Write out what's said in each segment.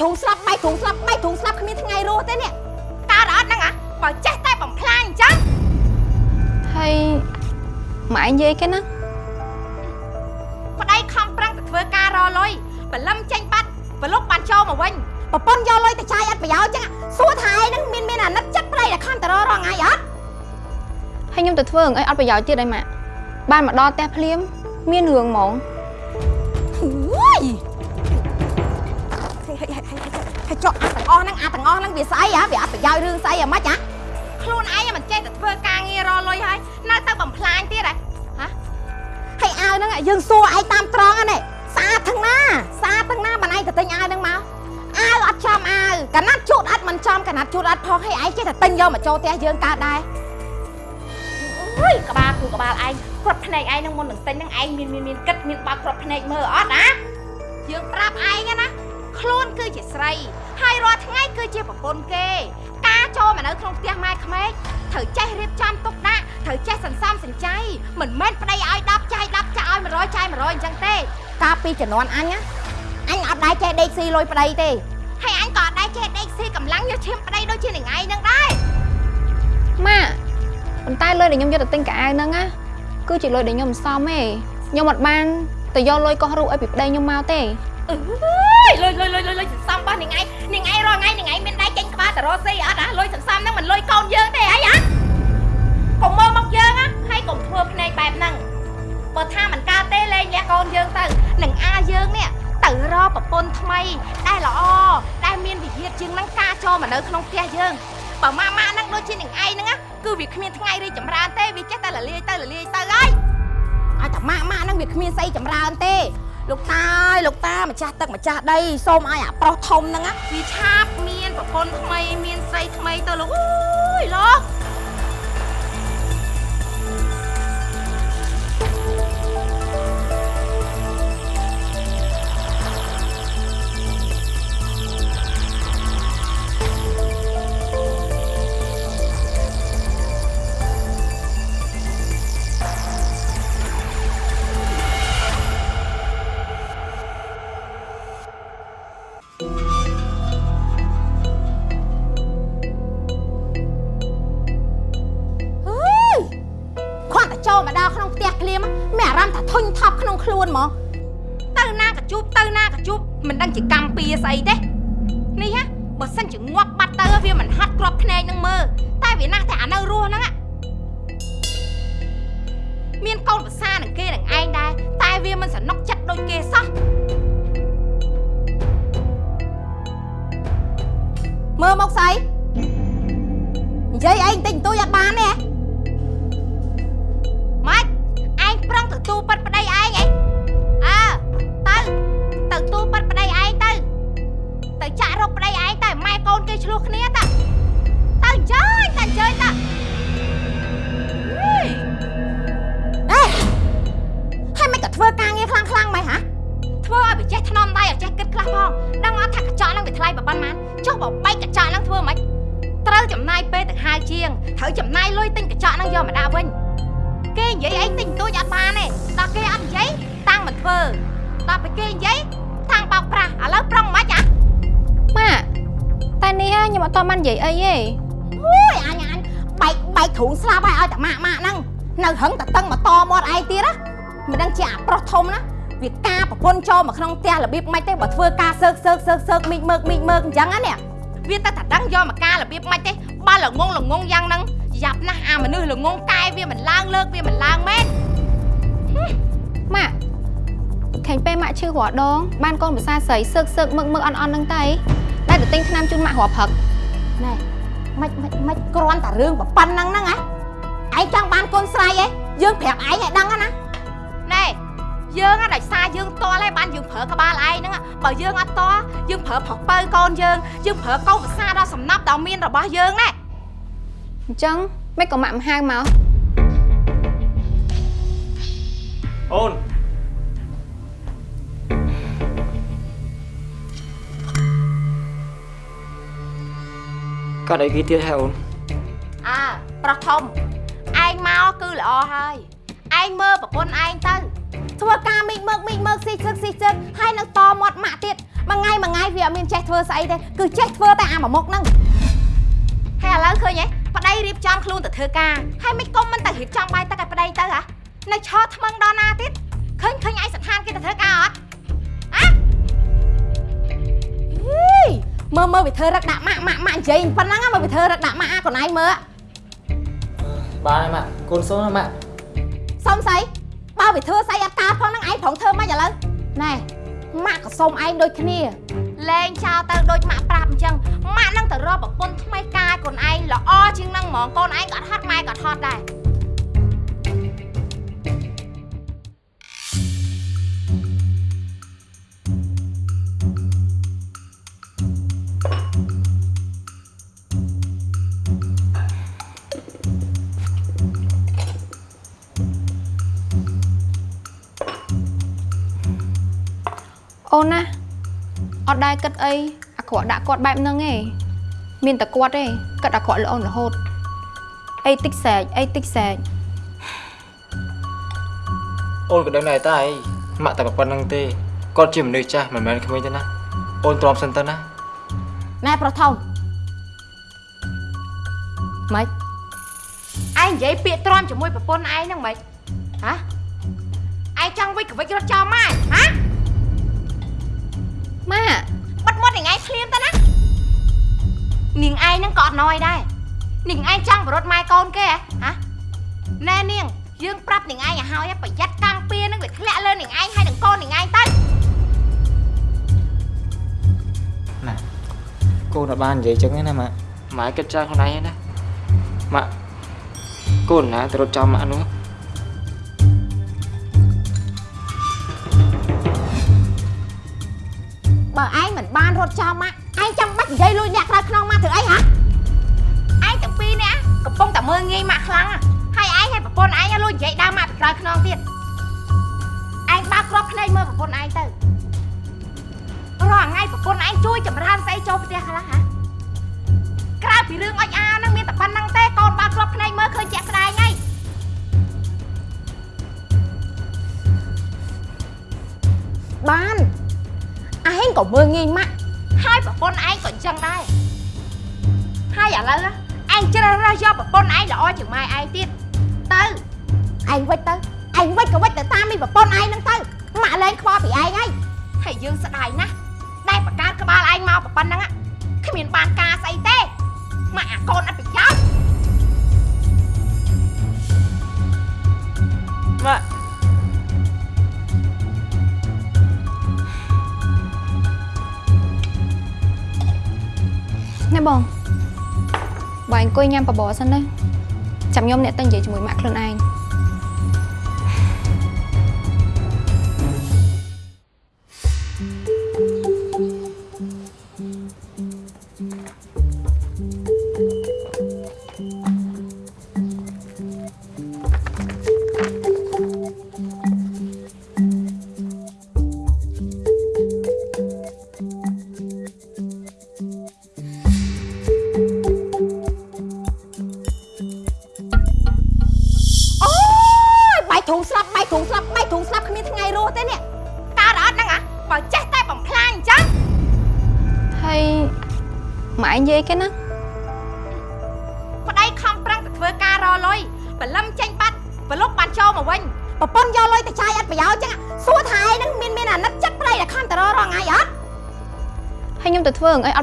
ធុងស្លាប់បែកធុងស្លាប់បែកធុងស្លាប់គ្មានថ្ងៃរស់ទេនេះកើតអត់ហ្នឹងហ៎បើចេះតែបំផ្លាញអញ្ចឹងហើយម៉ែឯងនិយាយគេណាប្តីខំប្រឹងទៅធ្វើការរលុយបលឹមចេញបាត់ប្រឡុកបានចូលមកវិញប្រពន្ធយកលុយទៅចាយអត់ប្រយោជន៍ចឹងសួរថាឯងនឹងមានមានអាណិតចិត្តប្តីដែលខំតររងថ្ងៃអត់ហើយខ្ញុំទៅធ្វើរឿងអីអត់ប្រយោជន៍ទៀតអីម៉ាក់បានមកដល់ផ្ទះភ្លាមមានរឿងហ្មង ចុះអាទាំងអស់ហ្នឹងអាទាំងអស់ហ្នឹងវាស្អីហ៎វាអត់ប្រយោជន៍រឿងស្អីហ៎ម៉េចហ៎ខ្លួនឯងមិនចេះតែធ្វើការងាររលុយហើយនៅទៅបំផ្លាញទៀតហ៎ហ៎ហើយអាវហ្នឹងយើងសួរឯងតាមត្រង់ហ្នឹងស្អាតទាំងណាស្អាតទាំងណាបានឯងទៅទិញអាវហ្នឹងមកអាវអត់ចំអាវកណាត់ជូតអត់មិនចំកណាត់ជូតអត់ផងហើយឯងចេះតែទិញយកមកចូលផ្ទះយើងកើតដែរអើយក្បាលគូក្បាលឯងគ្រាប់ភ្នែកឯងនឹងមុននឹងទិញហ្នឹងឯងមានមានមានគិតមានបើកគ្រាប់ភ្នែកមើលអត់ណាយើងប្រាប់ឯងណា ខ្លួនគឺជាស្រី ហើយរាល់ថ្ងៃគឺជាប្រពន្ធគេ ការចូលមកនៅក្នុងផ្ទះម៉ែក្មេកត្រូវចេះរៀបចំទុកដាក់ត្រូវចេះសន្សំសំចៃមិនមែនប្តីឲ្យ10ចាយ10ចាយឲ្យ100ចាយ100អញ្ចឹងទេ កាលពីជំនាន់អញណាអញអត់ដែរចេះដេកស៊ីលុយប្តីទេហើយអញក៏អត់ដែរចេះដេកស៊ីកម្លាំងយកឈាមប្តីដូចជានឹងឯងហ្នឹងដែរម៉ាក់ប៉ុន្តែលុយដែលខ្ញុំយកទៅទិញកៅអៅហ្នឹងណាគឺជាលុយដែលខ្ញុំមិនសមទេខ្ញុំអត់បានទៅយកលុយកោះរូបឲ្យពីប្តីខ្ញុំមកទេ អើយលុយលុយលុយលុយលុយសន្សំរបស់នឹងឯងនឹងឯងរាល់ថ្ងៃនឹងឯងមានដៃចេញក្បាលតរស៊ីអត់ណាលុយសន្សំហ្នឹងមិនលុយកូនយើងទេអីហ៎កុំមើលមកយើងណាហើយកុំធ្វើភ្នែកបែបហ្នឹងបើថាមិនកើតទេលេងលះកូនយើងទៅនឹងអាយើងនេះទៅរកប្រពន្ធថ្មីដែលល្អដែលមានវិហារជាងហ្នឹងការចូលមកនៅក្នុងផ្ទះយើងបើម៉ាម៉ាហ្នឹងដូចជានឹងឯងហ្នឹងណាគឺវាគ្មានថ្ងៃរីកចម្រើនទេវាចេះតែលលាយទៅលលាយទៅហើយឲ្យតែម៉ាក់ម៉ាក់ហ្នឹងវាគ្មានស្អីចម្រើនទេ លោកតាអើយលោកតាម្ចាស់ទឹកម្ចាស់ដីសូមឲ្យអាប្រុសធំហ្នឹងណាវាឆាប់មានប្រពន្ធថ្មីមានស្រីថ្មីទៅលោកអើយលោក ត់តបាននិយាយអីទេអូយអញអញបែកបែកទ្រូងស្លាប់ហើយឲ្យតែម៉ាក់ម៉ាក់ហ្នឹងនៅហឹងតែតឹងមកតមាត់ឯងទៀតណាមិនដឹងជាអាប្រុសធំណាវាការប្រពន្ធចូលមកក្នុងផ្ទះរបៀបម៉េចទេបើធ្វើការសើកសើកសើកសើកមីកមើកមីកមើកអញ្ចឹងណានេះវាតែតែដឹងយកមកការរបៀបមិនទេបើល្ងងល្ងងយ៉ាងហ្នឹងយ៉ាប់ណាស់អាមនុស្សល្ងងកាយវាមិនឡើងលើកវាមិនឡើងមែនម៉ាក់ឃើញពេលម៉ាក់ឈឺរាល់ដងបានកូនភាសាស្រីសើកសើកមឹកមឹកអន់អន់ហ្នឹងទៅតែទៅទិញថ្នាំជូនម៉ាក់រាល់ព្រឹក ណែមិនមិនមិនគ្រាន់តែរឿងប៉ុណ្ណឹងហ្នឹងហ៎ឯងចង់បានកូនស្រីឯងយើងប្រាប់ឯងឲ្យដឹងណាណែយើង á ដោយសារយើងតល់ហើយបានយើងប្រើក្បាលឯងហ្នឹង á បើយើងអត់តល់យើងប្រើប្រុសបើកូនយើងយើងប្រើកូនភាសាដល់សំណាប់ដល់មានរបស់យើងណែអញ្ចឹងមិនក៏ម៉ាក់មិនហៅមកអូន កាត់អីគេទៀតហ៎អូនអើប្រុសធំឯងមកគឺល្អហើយឯងមើលប្រពន្ធឯងទៅធ្វើការមីកមើកមីកមើកស៊ីសឹកស៊ីសឹកហើយនៅតមាត់ម៉ាក់ទៀតមួយថ្ងៃមួយថ្ងៃវាអត់មានចេះធ្វើស្អីទេគឺចេះធ្វើតែអាមួយមុខហ្នឹងហើយឥឡូវឃើញហ៎ប្តីរៀបចំខ្លួនទៅធ្វើការហើយមិនគុំមិនទៅរៀបចំបាយទឹកឲ្យប្តីទៅហ៎នៅឆោថ្មឹងដល់ណាទៀតឃើញឃើញឯងស្ថានគេទៅធ្វើការអត់ មើលមើលវាធ្វើរឹកដាក់ម៉ាក់ម៉ាក់ម៉ាក់និយាយប៉ុណ្ណឹងមើលវាធ្វើរឹកដាក់ម៉ាក់អាកូនឯងមើលបានហើយម៉ាក់កូនសូនណាម៉ាក់សុំស្អីបើវាធ្វើស្អីអត់កើតផងហ្នឹងឯងប្រងធ្វើមិនឥឡូវណែម៉ាក់ក៏សុំឯងដូចគ្នាលេងចោលទៅដូចម៉ាក់ប្រាប់អញ្ចឹងម៉ាក់នឹងទៅរកប្រពន្ធថ្មីការកូនឯងល្អជាងនឹងហ្មងកូនឯងក៏អត់ហត់ម៉ែក៏អត់ហត់ដែរ អូនណាអត់ដែរគិតអីអាក្រក់ដាក់គាត់បែបហ្នឹងឯងមានតែគាត់ទេគិតអាក្រក់ល្អរហូតអីតិចសែកអីតិចសែកអូនក៏ដឹងដែរតាអីម៉ាក់តែប៉ុណ្្នឹងទេគាត់ជាមនុស្សចាស់មិនមែនក្មេងទេណាអូនទ្រាំសិនទៅណាណែប្រុសធំម៉េចឯងនិយាយពាក្យទ្រាំជាមួយប្រពន្ធឯងហ្នឹងមិនហ៎ឯងចង់វិចក្វិចរត់ចោលម៉ែហ៎ ម៉ាក់បិទមាត់នាងឯងភ្លាមទៅណានាងឯងហ្នឹងក៏អត់ណយដែរនាងឯងចង់បរត់ម៉ែកូនគេហ៎ហ៎ណែនាងយើងប្រាប់នាងឯងឲ្យហើយប្រយ័ត្នកម្មពៀនឹងវាធ្លាក់លើនាងឯងហើយនឹងកូននាងឯងទៅណាកូនអត់បាននិយាយចឹងទេណាម៉ាក់ម៉ែគិតច្រើនខ្លួនឯងឯណាម៉ាក់កូនណាទៅរត់ចោលម៉ាក់នោះ បើឯងមិនបានរត់ចោលម៉ាក់ឯងចាំបាច់និយាយលួចអ្នកក្រៅខ្នងម៉ាក់ធ្វើអីហ៎ឯងទាំងពីរនាក់កំពុងតែមើលងាយម៉ាក់ខ្លាំងណាស់ហើយឯងឲ្យប្រពន្ធឯងឲ្យលួចនិយាយដើមម៉ាក់ពីក្រោយខ្នងទៀតឯងបើកគ្រាប់ភ្នែកមើលប្រពន្ធឯងទៅរាល់ថ្ងៃប្រពន្ធឯងជួយចម្រើនស្អីចូលផ្ទះខ្លះហ៎ក្រៅពីរឿងអុចអាហ្នឹងមានតែប៉ុណ្្នឹងទេកូនបើកគ្រាប់ភ្នែកមើលឃើញជាក់ស្ដែងហើយបានឯង ក៏មើលងាយម៉ាក់ហើយប្រពន្ធឯងក៏អញ្ចឹងដែរហើយឥឡូវណាឯងជ្រើសរើសយកប្រពន្ធឯងល្អជាងម៉ែឯងទៀតទៅឯងវិចទៅឯងវិចក៏វិចទៅតាមមីប្រពន្ធឯងហ្នឹងទៅម៉ាក់លែងខ្វល់ពីឯងហើយហើយយើងស្ដាយណាស់ដែលបកើតក្បាលឯងមកប៉ុណ្ណឹងอะគ្មានបានការស្អីទេម៉ាក់អាកូនអត់ប្រយោជន៍ម៉ាក់ ណែបងបើអង្គុយញ៉ាំបបរសិនណាចាំខ្ញុំអ្នកទៅនិយាយជាមួយម៉ាក់ខ្លួនឯង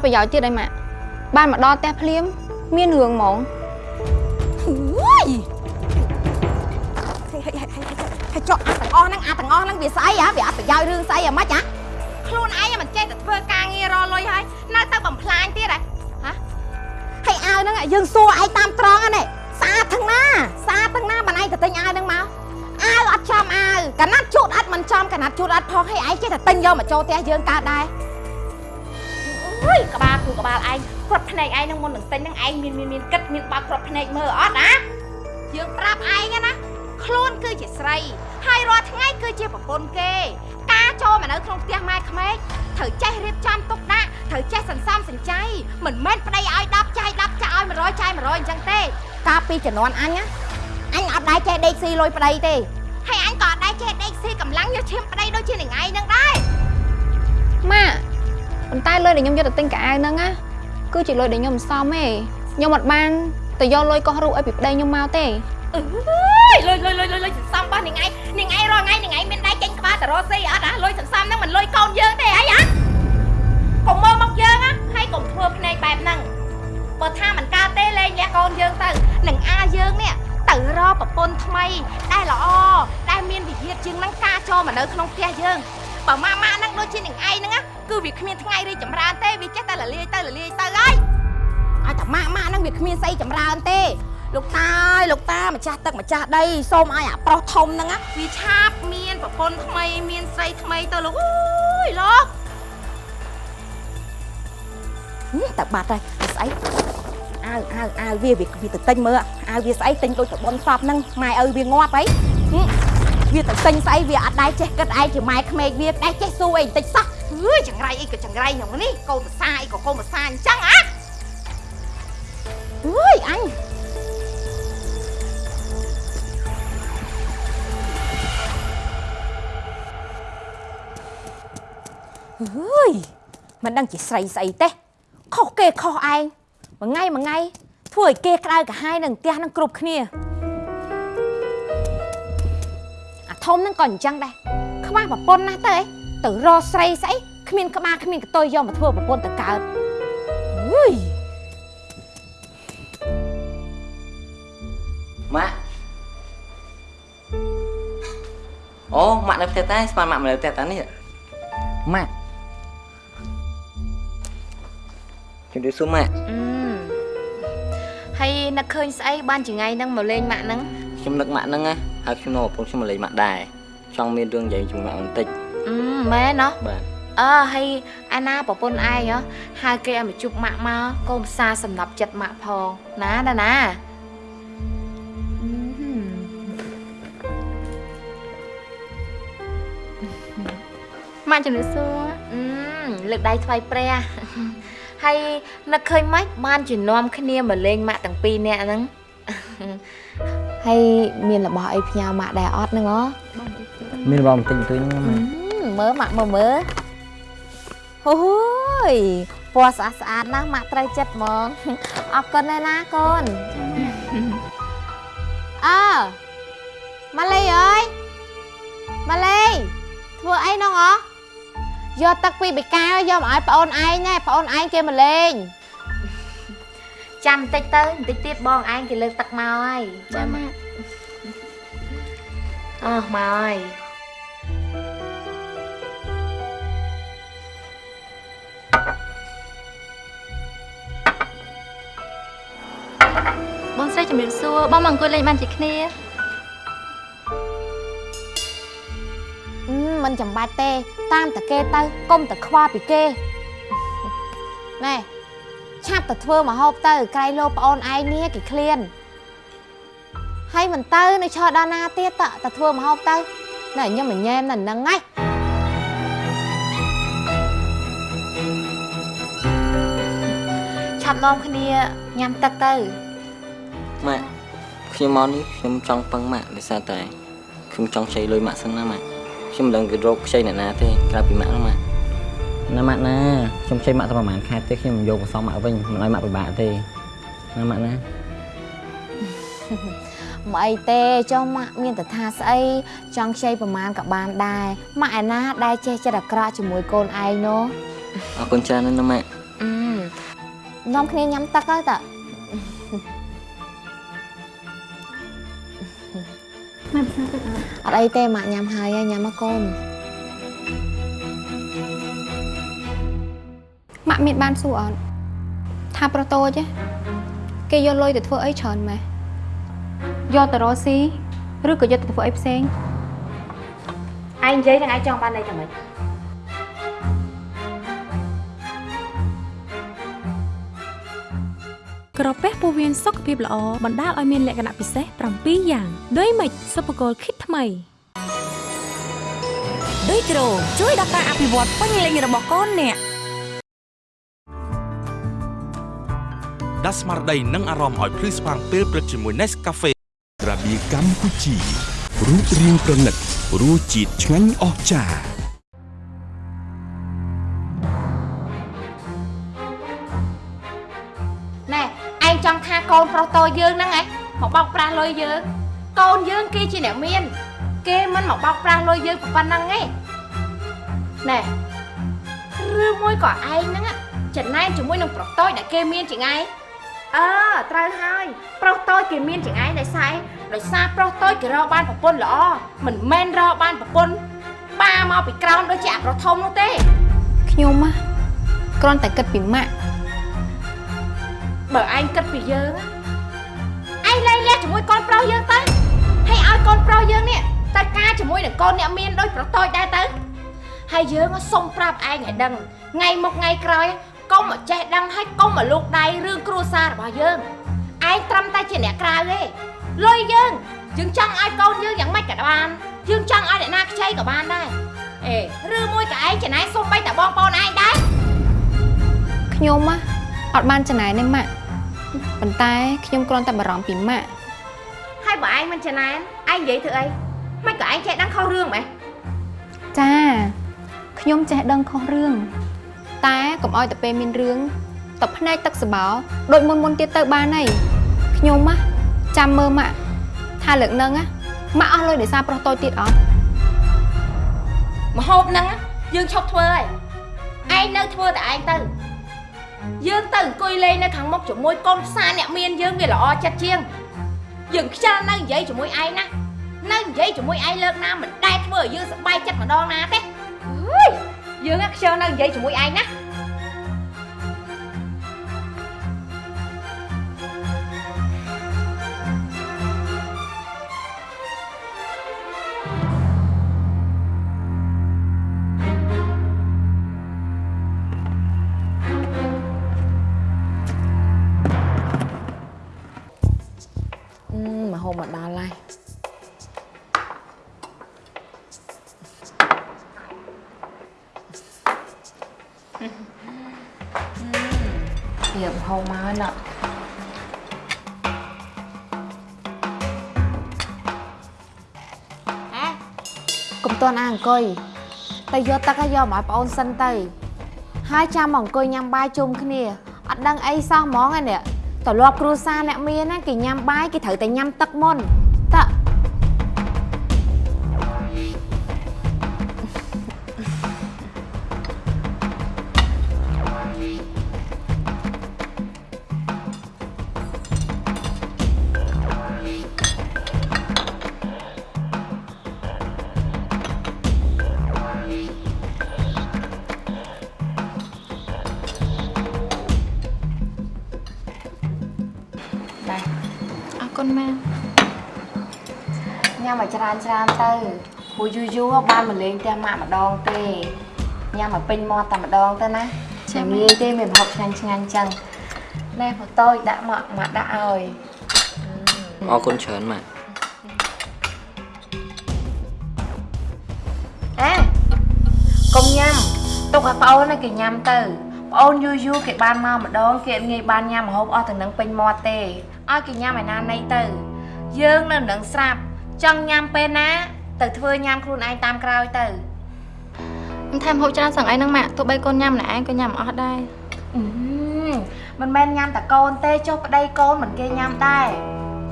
ប្រយោជន៍ទៀតអីម៉ាក់បានមកដល់ផ្ទះភ្លាម មានរឿងហ្មងអើយហើយចុះអាទាំងអស់ហ្នឹងអាទាំងអស់ហ្នឹងវាស្អីហ៎វាអត់ប្រយោជន៍រឿងស្អីអាម៉េចហ៎ខ្លួនឯងមិនចេះតែធ្វើការងាររលុយហើយនៅទៅបំផ្លាញទៀតហ៎ហើយអាវហ្នឹងយើងសួរឯងតាមត្រង់ហ្នឹងស្អាតទាំងណាស្អាតទាំងណាបានឯងទៅទិញអាវហ្នឹងមកអាវអត់ចំអាវកណាត់ជូតអត់មិនចំកណាត់ជូតអត់ផងហើយឯងចេះតែទិញយកមកចូលផ្ទះយើងកើតដែរអើ យក្បាលគូក្បាលឯងគ្រាប់ភ្នែកឯងនឹងមុននឹងទិញនឹងឯងមានមានមានគិតមានបើកគ្រាប់ភ្នែកមើលអត់ណាយើងប្រាប់ឯងណាខ្លួនគឺជាស្រី ហើយរាល់ថ្ងៃគឺជាប្រពន្ធគេ ការចូលមកនៅក្នុងផ្ទះម៉ែក្មេកត្រូវចេះរៀបចំទុកដាក់ត្រូវចេះសន្សំសំចៃមិនមែនប្តីឲ្យ10ចាយ10ចាយឲ្យ100ចាយ100អញ្ចឹងទេ កាលពីជំនាន់អញណាអញអត់ដែរចេះដេកស៊ីលុយប្តីទេហើយអញក៏អត់ដែរចេះដេកស៊ីកម្លាំងយកឈាមប្តីដូចជានឹងឯងនឹងដែរម៉ាក់ បប៉ុន្តែលុយដែលខ្ញុំយកទៅទិញកៅអៅហ្នឹងណាគឺជាលុយដែលខ្ញុំមិនសមទេខ្ញុំអត់បានទៅយកលុយកោះរូបឲ្យពីប្តីខ្ញុំមកទេអើយលុយលុយលុយលុយលុយសន្សំរបស់នាងឯងនាងឯងរាល់ថ្ងៃនាងឯងមានដៃចេញក្បាលទៅរកស៊ីអត់ហ៎លុយសន្សំហ្នឹងមិនលុយកូនយើងទេអីហ៎កុំមើលមកយើងណាហើយកុំធ្វើភ្នែកបែបហ្នឹងបើថាមិនកើតទេលេងលះកូនយើងទៅនឹងអាយើងនេះទៅរកប្រពន្ធថ្មីដែលល្អដែលមានវិធានជាងហ្នឹងការចូលមកនៅក្នុងផ្ទះយើង បើម៉ាម៉ាហ្នឹងដូចជានាងឯងហ្នឹងណាគឺវាគ្មានថ្ងៃរីកចម្រើនទេវាចេះតែលលាយទៅលលាយទៅហើយឲ្យតែម៉ាក់ម៉ាក់ហ្នឹងវាគ្មានស្អីចម្រើនទេលោកតាអើយលោកតាម្ចាស់ទឹកម្ចាស់ដីសូមឲ្យអាប្រុសធំហ្នឹងណាវាឆាប់មានប្រពន្ធថ្មីមានស្រីថ្មីទៅលោកអើយលោកហឹមតែបាត់ហើយវាស្អីអាវអាវអាវវាវាវាទៅទិញមើលអាវវាស្អីទិញដូចតបនសពហ្នឹងម៉ែឪវាងាប់អីហឹម វាទៅទិញស្អីវាអត់ដែរចេះគិតឯងជាម៉ែក្មេកវាដែរចេះស៊ូអីបន្តិចសោះអើយចង្រៃអីក៏ចង្រៃហ្នឹងនេះកូនប្រសាអីក៏កូនប្រសាអញ្ចឹងអាអើយអញអើយមិនដឹងជាស្រីស្អីទេខុសគេខុសឯងមួយថ្ងៃមួយថ្ងៃធ្វើឲ្យគេក្តៅក្រហាយនឹងផ្ទះនឹងគ្រប់គ្នា ធំហ្នឹងក៏អញ្ចឹងដែរខ្វះប្រពន្ធណាស់ទៅអីទៅរកស្រីស្អីគ្មានក្បាលគ្មានកតុយយកមកធ្វើប្រពន្ធទៅកើតអើយម៉ាក់អូម៉ាក់នៅផ្ទះតែស្មានម៉ាក់មកនៅផ្ទះតានេះម៉ាក់ជម្រាបសួរម៉ាក់អឺហើយនឹកឃើញស្អីបានជាថ្ងៃហ្នឹងមកលេងម៉ាក់ហ្នឹងខ្ញុំនឹកម៉ាក់ហ្នឹងណា ហើយខ្ញុំនៅកំពុងខ្ញុំមកលេងម៉ាក់ដែរចង់មានរឿងនិយាយជាមួយម៉ាក់បន្តិចអឺមែនណោះបាទអើហើយអាណាប្រពន្ធឯងហ៎ហៅគេឲ្យមកជប់ម៉ាក់មកកូនផ្សារសំណប់ចិត្តម៉ាក់ផងណាណាណាអឺម៉ាក់ជំរាបសួរអឺលើកដៃថ្វាយព្រះហើយនឹកឃើញម៉េចបានជំនុំគ្នាមកលេងម៉ាក់ទាំងពីរនាក់ហ្នឹង ហើយមានរបស់អីផ្ញើម៉ាក់ដែរអត់ហ្នឹងហ៎មានរបស់បន្តិចបន្តួចហ្នឹងម៉ាក់មើលម៉ាក់មើលមើលអូយពណ៌ស្អាតស្អាតណាស់ម៉ាក់ត្រូវចិត្តហ្មងអរគុណណាស់ណាកូនអើម៉ាលីអើយម៉ាលីធ្វើអីនោះហ៎យកទឹកពីបេកាយកមកឲ្យប្អូនឯងណែប្អូនឯងគេមកលេង ចាំបន្តិចទៅបន្តិចទៀតបងឯងគេលើកទឹកមកហើយចាំម៉ាក់អោះមកហើយបងស្រីជំរាបសួរបងមកអង្គុយលេងបានជាគ្នាអឺមិនចាំបាច់ទេ តាមតែគេទៅកុំតែខ្វល់ពីគេណែ ឆាប់ទៅធ្វើមកហូបទៅក្រៃលោប្អូនឯងនេះគេឃ្លានហើយមិនទៅនៅឈរដល់ណាទៀតតើទៅធ្វើមកហូបទៅណែខ្ញុំមិនញ៉ែមនៅហ្នឹងហ៎ឆាប់នាំគ្នាញ៉ាំទឹកទៅម៉ាក់ខ្ញុំមកនេះខ្ញុំចង់ពឹងម៉ាក់ដោយសារតែខ្ញុំចង់ខ្ចីលុយម៉ាក់សិនណាម៉ាក់ខ្ញុំមិនដឹងគេរកខ្ចីអ្នកណាទេក្រៅពីម៉ាក់ហ្នឹងម៉ាក់ ណាម៉ាក់ណាខ្ញុំខ្ចីម៉ាក់តែប្រហែលខែទេខ្ញុំយកមកសងម៉ាក់វិញមិនឲ្យម៉ាក់ពិបាកទេណាម៉ាក់ណាមកអីទេចុះម៉ាក់មានតែថាស្អីចង់ខ្ចីប្រមាណក៏បានដែរម៉ាក់ឯណាដែលចេះចិត្តអាក្រក់ជាមួយកូនឯងនោះអរគុណច្រើនណាស់ណាម៉ាក់អឺនាំគ្នាញ៉ាំទឹកទៅតើអត់អីទេម៉ាក់ញ៉ាំហើយហើយញ៉ាំមកកូន ម៉ាក់មានបានសួរអត់ថាប្រុសតូចឯងគេយកលុយទៅធ្វើអីច្រើនម៉េះយកទៅរកស៊ីឬក៏យកទៅធ្វើអីផ្សេងឯងនិយាយនឹងឯងចង់បានអីតែម៉េចក្រពះពោះវៀនសុខភាពល្អបណ្ដាលឲ្យមានលក្ខណៈពិសេស7យ៉ាងដូចម៉េចសុភគលគិតថ្មីដូចក្រូជួយដល់ការអភិវឌ្ឍពេញលេញរបស់កូនអ្នក ដាស់ស្មារតីនិងអារម្មណ៍ឲ្យភ្លឺស្វាងពេលព្រឹកជាមួយ Nescafe ក្រាបៀកម្ពុជារូបរាងប្រណិតរសជាតិឆ្ងាញ់អស្ចារ្យណែឯងចង់ថាកូនប្រុសតូចយើងហ្នឹងឯងមកបោកប្រាស់លុយយើងកូនយើងគេជាអ្នកមាន គេមិនមកបោកប្រាស់លុយយើងប៉ុណ្ណឹងឯងណែឬមួយក៏ឯងហ្នឹងចំណាយជាមួយនឹងប្រុសតូចដែលគេមានជាងឯង អឺត្រូវហើយប្រុសតូចគេមានជាងឯងដោយសារអីដោយសារប្រុសតូចគេរកបានប្រពន្ធល្អមិនមែនរកបានប្រពន្ធបាមកពីក្រោមដូចជាអាប្រុសធំនោះទេខ្ញុំណាគ្រាន់តែគិតពីម៉ាក់បើឯងគិតពីយើងណាឯងលែងលះជាមួយកូនប្រុសយើងទៅហើយឲ្យកូនប្រុសយើងនេះទៅការជាមួយនឹងកូនអ្នកមានដូចប្រតូចដែរទៅហើយយើងសុំប្រាប់ឯងឲ្យដឹងថ្ងៃមកថ្ងៃក្រោយ កុំមកចេះដឹងហើយកុំមកលូកដៃរឿងគ្រួសាររបស់យើងឯងត្រឹមតែជាអ្នកក្រៅទេលុយយើងយើងចង់ឲ្យកូនយើងយ៉ាងម៉េចក៏បានយើងចង់ឲ្យអ្នកណាខ្ចីក៏បានដែរអេឬមួយក៏ឯងចំណាយសុំបីតែបងប្អូនឯងដែរខ្ញុំណាអត់បានចំណាយទេម៉ាក់ប៉ុន្តែខ្ញុំគ្រាន់តែបារម្ភពីម៉ាក់ហើយបើឯងមិនចំណែនឯងនិយាយធ្វើអីមិនក៏ឯងចេះដឹងខុសរឿងម៉េះចាខ្ញុំចេះដឹងខុសរឿង តែកុំឲ្យតែពេលមានរឿងតភ្នែកទឹកសបោដូចមុនមុនទៀតទៅបានហើយខ្ញុំណាចាំមើលម៉ាក់ថាលើកនឹងណាម៉ាក់អស់លុយដោយសារប្រុសតូចទៀតអត់មហូបហ្នឹងយើងឈប់ធ្វើហើយឯងនៅធ្វើតែឯងទៅយើងទៅអង្គុយលេងនៅខាងមុខជាមួយកូនផ្សារអ្នកមានយើងវាល្អចិត្តជាងយើងខ្ជិលនៅនិយាយជាមួយឯងណានៅនិយាយជាមួយឯងលើកណាមិនដែលធ្វើឲ្យយើងសប្បាយចិត្តម្ដងណាទេអើយ យើងខ្ជិលនៅនិយាយជាមួយឯងណា កុំតន់អាអង្គុយទៅយកទឹកឲ្យយកមកឲ្យប្អូនសិនទៅ ហើយចាំមកអង្គុយញ៉ាំបាយជុំគ្នាអត់ដឹងអីសោះហ្មងឯនេះតលាប់គ្រួសារអ្នកមានណាគេញ៉ាំបាយគេត្រូវតែញ៉ាំទឹកមុន ញ៉ាំឲ្យច្រើនច្រើនទៅព្រោះយូរយូរបានមកលេងផ្ទះម៉ាក់ម្ដងទេញ៉ាំឲ្យពេញមាត់តែម្ដងទៅណាចាំងាយទេមានប្រហុកឆ្ងាញ់ឆ្ងាញ់ចឹងណែផតូចដាក់មកម៉ាក់ដាក់ឲ្យអរគុណច្រើនម៉ាក់អេកុំញ៉ាំទុកឲ្យប្អូនឲ្យគេញ៉ាំទៅប្អូនយូរយូរគេបានមកម្ដងគេអត់ងាយបានញ៉ាំម្ហូបអស់ទាំងនឹងពេញមាត់ទេឲ្យគេញ៉ាំឲ្យណាណីទៅ យើងនៅនឹងស្រាប់ ចង់ញ៉ាំពេលណា ទៅធ្វើញ៉ាំខ្លួនឯងតាមក្រោយទៅខ្ញុំថែមហូបច្រើនសឹងអីហ្នឹងម៉ាក់ទោះបីកូនញ៉ាំម្នាក់ឯងក៏ញ៉ាំអត់ដែរអឺមិនមែនញ៉ាំតែកូនទេចុះប្តីកូនមិនគេញ៉ាំដែរ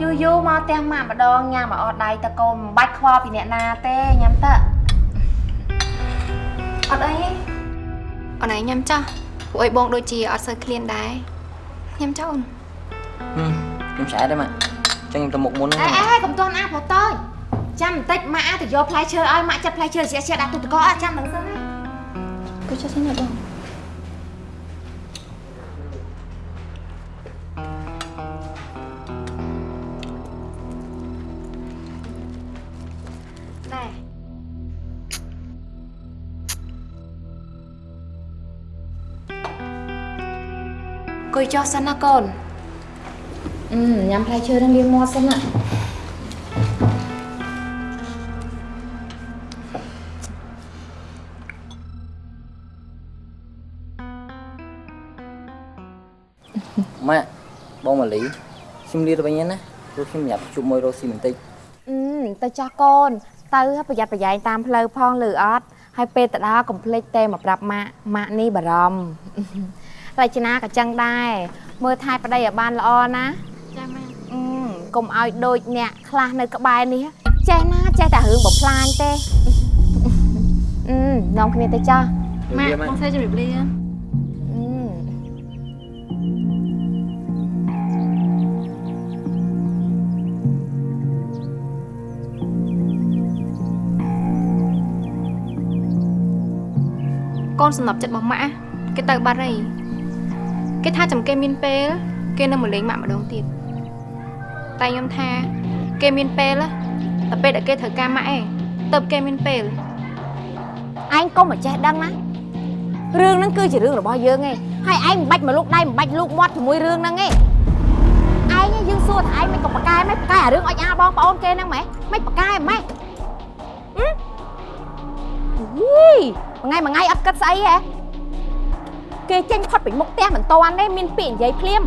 យូរយូរមកផ្ទះម៉ាក់ម្ដងញ៉ាំឲ្យអស់ដៃតកូនមិនបាច់ខ្វល់ពីអ្នកណាទេញ៉ាំទៅអត់អីទេអូនឯងញ៉ាំចាស់ពួកអីបងដូចជាអត់សូវឃ្លានដែរញ៉ាំចោលហឹមខ្ញុំឆ្អែតទេម៉ាក់ ចឹងខ្ញុំទៅមុខមុនអេហ្នឹងអេកុំតន់អាប្រតើចាំបន្តិចម៉ាក់អាចទៅយកផ្លែឈើឲ្យម៉ាក់ចិត្តផ្លែឈើស្រាក់ស្រាក់ដាក់ទូទឹកកកអត់ចាំដឹងសិនណាគូចុះសិនណាបងណែគួយចុះសិនណាកូនអឺ ញ៉ាំផ្លែឈើនឹងលាងមាត់សិនណាម៉ាក់បងម៉ាលីខ្ញុំលាទៅវិញណាព្រោះខ្ញុំញ៉ាំជួបមួយរស់ស៊ីបន្តិចអឺទៅចាស់កូន ទៅប្រយ័ត្នប្រយែងតាមផ្លូវផងលឺអត់ហើយពេលទៅដល់កុំភ្លេចទេមកប្រាប់ម៉ាក់ម៉ាក់នេះបារម្ភរចនាក៏ចឹងដែរមើលថែប្តីឲ្យបានល្អណា ចាម៉ាអឺកុំឲ្យដូចអ្នកខ្លះនៅក្បែរនេះចេះណាចេះតែរឿងបំផ្លាញទេអឺនាំគ្នាទៅចាស់ម៉ាក់បងស្រីជម្រាបលាអឺកូនសំណប់ចិត្តរបស់ម៉ាក់គេទៅបាត់ហើយគេថាចាំគេមានពេលគេនឹងមកលេងម៉ាក់ម្ដងទៀត តែខ្ញុំថា គេមានពេលតែពេលដែលគេត្រូវការម៉ាក់ឯងទៅគេមានពេលឯងកុំមកចេះដឹងណារឿងហ្នឹងគឺជារឿងរបស់យើងឯងហើយឯងមិនបាច់មកលូកដៃមិនបាច់លូកមាត់ជាមួយរឿងហ្នឹងឯងឯងយើងសួរថាឯងមិនក៏ប្រកែមិនប្រកែអារឿងអុចអាលបងប្អូនគេហ្នឹងម៉េចមិនប្រកែម៉េចហឹមយីមួយថ្ងៃមួយថ្ងៃអត់គិតស្អីហ៎គេចេញផុតពីមុខផ្ទះមិនតាន់ទេមានពាក្យនិយាយភ្លាម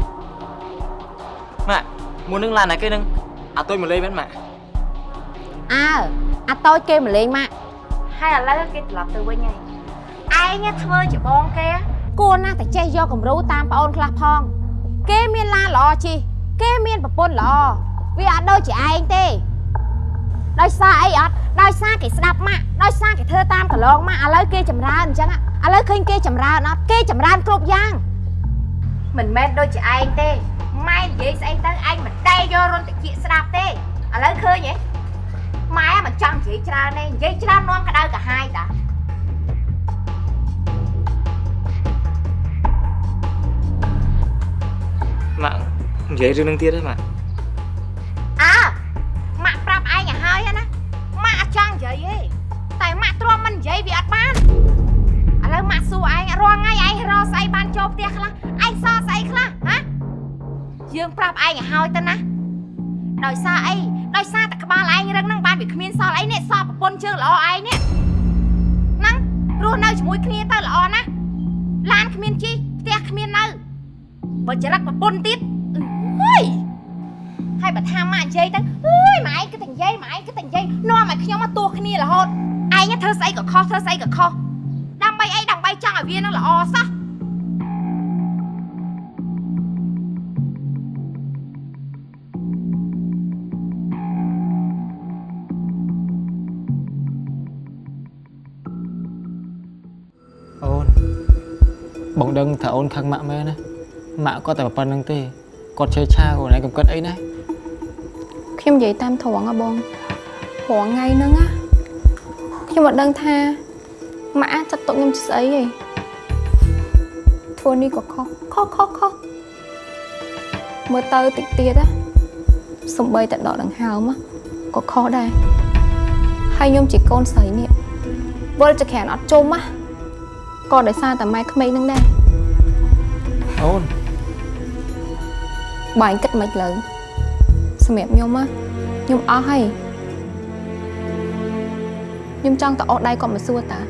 ម៉ាក់ មុននឹងឡានណាគេនឹងអាទុយមកលេងមែនម៉ាក់អើអាតូចគេមកលេងម៉ាក់ហើយឥឡូវគេត្រឡប់ទៅវិញហើយឯងធ្វើជាបងគេគួរណាស់តែចេះយកគំរូតាមប្អូនខ្លះផង គេមានឡានល្អជិះគេមានប្រពន្ធល្អវាអត់ដូចជាឯងទេដោយសារអីអត់ដោយសារគេស្ដាប់ម៉ាក់ដោយសារគេធ្វើតាមកន្លងម៉ាក់ឥឡូវគេចម្រើនអញ្ចឹងឥឡូវឃើញគេចម្រើនអត់គេចម្រើនគ្រប់យ៉ាងមិនមែនដូចជាឯងទេ ម៉ែនិយាយស្អីទៅឯងមិនដែលយករន្ធតិចស្ដាប់ទេឥឡូវឃើញហ៎ម៉ែមិនចង់និយាយច្រើនទេនិយាយច្រើននាំក្តៅកាហាយតាម៉ាក់និយាយរឿងនឹងទៀតទេម៉ាក់អើម៉ាក់ប្រាប់ឯងឲ្យហើយណាម៉ាក់អត់ចង់និយាយទេតែម៉ាក់ទ្រាំមិននិយាយវាអត់បានឥឡូវម៉ាក់សួរឯងរាល់ថ្ងៃឯងរកស្អីបានចូលផ្ទះខ្លះ យើងប្រាប់ឯងឲ្យហើយទៅណាដោយសារអីដោយសារតែក្បាលឯងរឹងហ្នឹងបានវាគ្មានសល់អីនេះសល់ប្រពន្ធជើងល្អឯងនេះហ្នឹងរស់នៅជាមួយគ្នាទៅល្អណាស់ឡានគ្មានជីផ្ទះគ្មាននៅបើចរិតប្រពន្ធទៀតអើយហើយបើថាម៉ាក់និយាយទៅអើយម៉ែឯងគឺតែនិយាយម៉ែឯងគឺតែនិយាយនាំឲ្យខ្ញុំមកទោះគ្នារហូតឯងធ្វើស្អីក៏ខុសធ្វើស្អីក៏ខុសដើម្បីអីដើម្បីចង់ឲ្យវានឹងល្អសោះ ថាអូនខឹងម៉ាក់មែនណាម៉ាក់គាត់តែប៉ុណ្្នឹងទេគាត់ឆេឆាខ្លួនឯងកំកិតអីណាខ្ញុំនិយាយតាមត្រង់ហ៎បងព្រោះថ្ងៃហ្នឹងណាខ្ញុំអត់ដឹងថាម៉ាក់អាចចាត់ទុកខ្ញុំជាស្អីទេធ្វើនេះក៏ខុសខុសខុសខុសមើលទៅតិចទៀតណាសំបីតែដកដង្ហើមណាក៏ខុសដែរហើយខ្ញុំជាកូនស្រីនេះវិលចក្រានអត់ជុំណាក៏ដោយសារតែម៉ែក្មេងហ្នឹងដែរ អូនបើអញគិតមិនលើសម្រាប់ខ្ញុំណាខ្ញុំអស់ហើយខ្ញុំចង់ទៅអស់ដៃគាត់មកសួរតា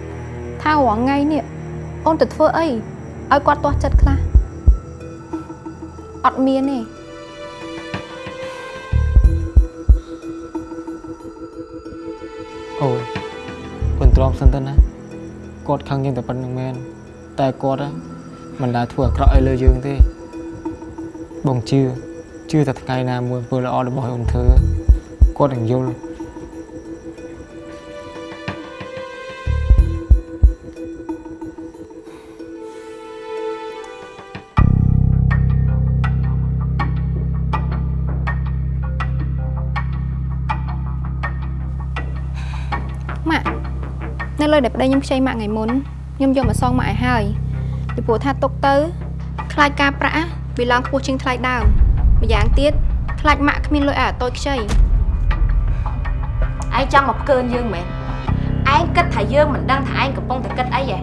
ថារងថ្ងៃនេះអូនទៅធ្វើអីឲ្យគាត់ទាស់ចិត្តខ្លះអត់មានទេអូនប៉ុន្ទ្រាំសិនទៅណាគាត់ខឹងយើងតែប៉ុណ្្នឹងមែនតែគាត់ហ៎ មិនដែលធ្វើអាក្រក់អីលើយើងទេបងជឿជឿតែថ្ងៃណាមួយធ្វើល្អរបស់អូនធ្វើគាត់នឹងយល់ម៉ាក់នៅលុយដែលប្តីខ្ញុំខ្ចីម៉ាក់ថ្ងៃមុនខ្ញុំយកមកសងម៉ាក់ឲ្យហើយ ពីព្រោះថាទុកទៅខ្លាចការប្រាក់ណាវាឡើងខ្ពស់ជាងថ្លៃដើមម្យ៉ាងទៀតខ្លាចម៉ាក់គ្មានលុយឲ្យអាតូចខ្ចីឯងចង់មកផ្កើនយើងមែនឯងគិតថាយើងមិនដឹងថាឯងកំពុងតែគិតអីហ៎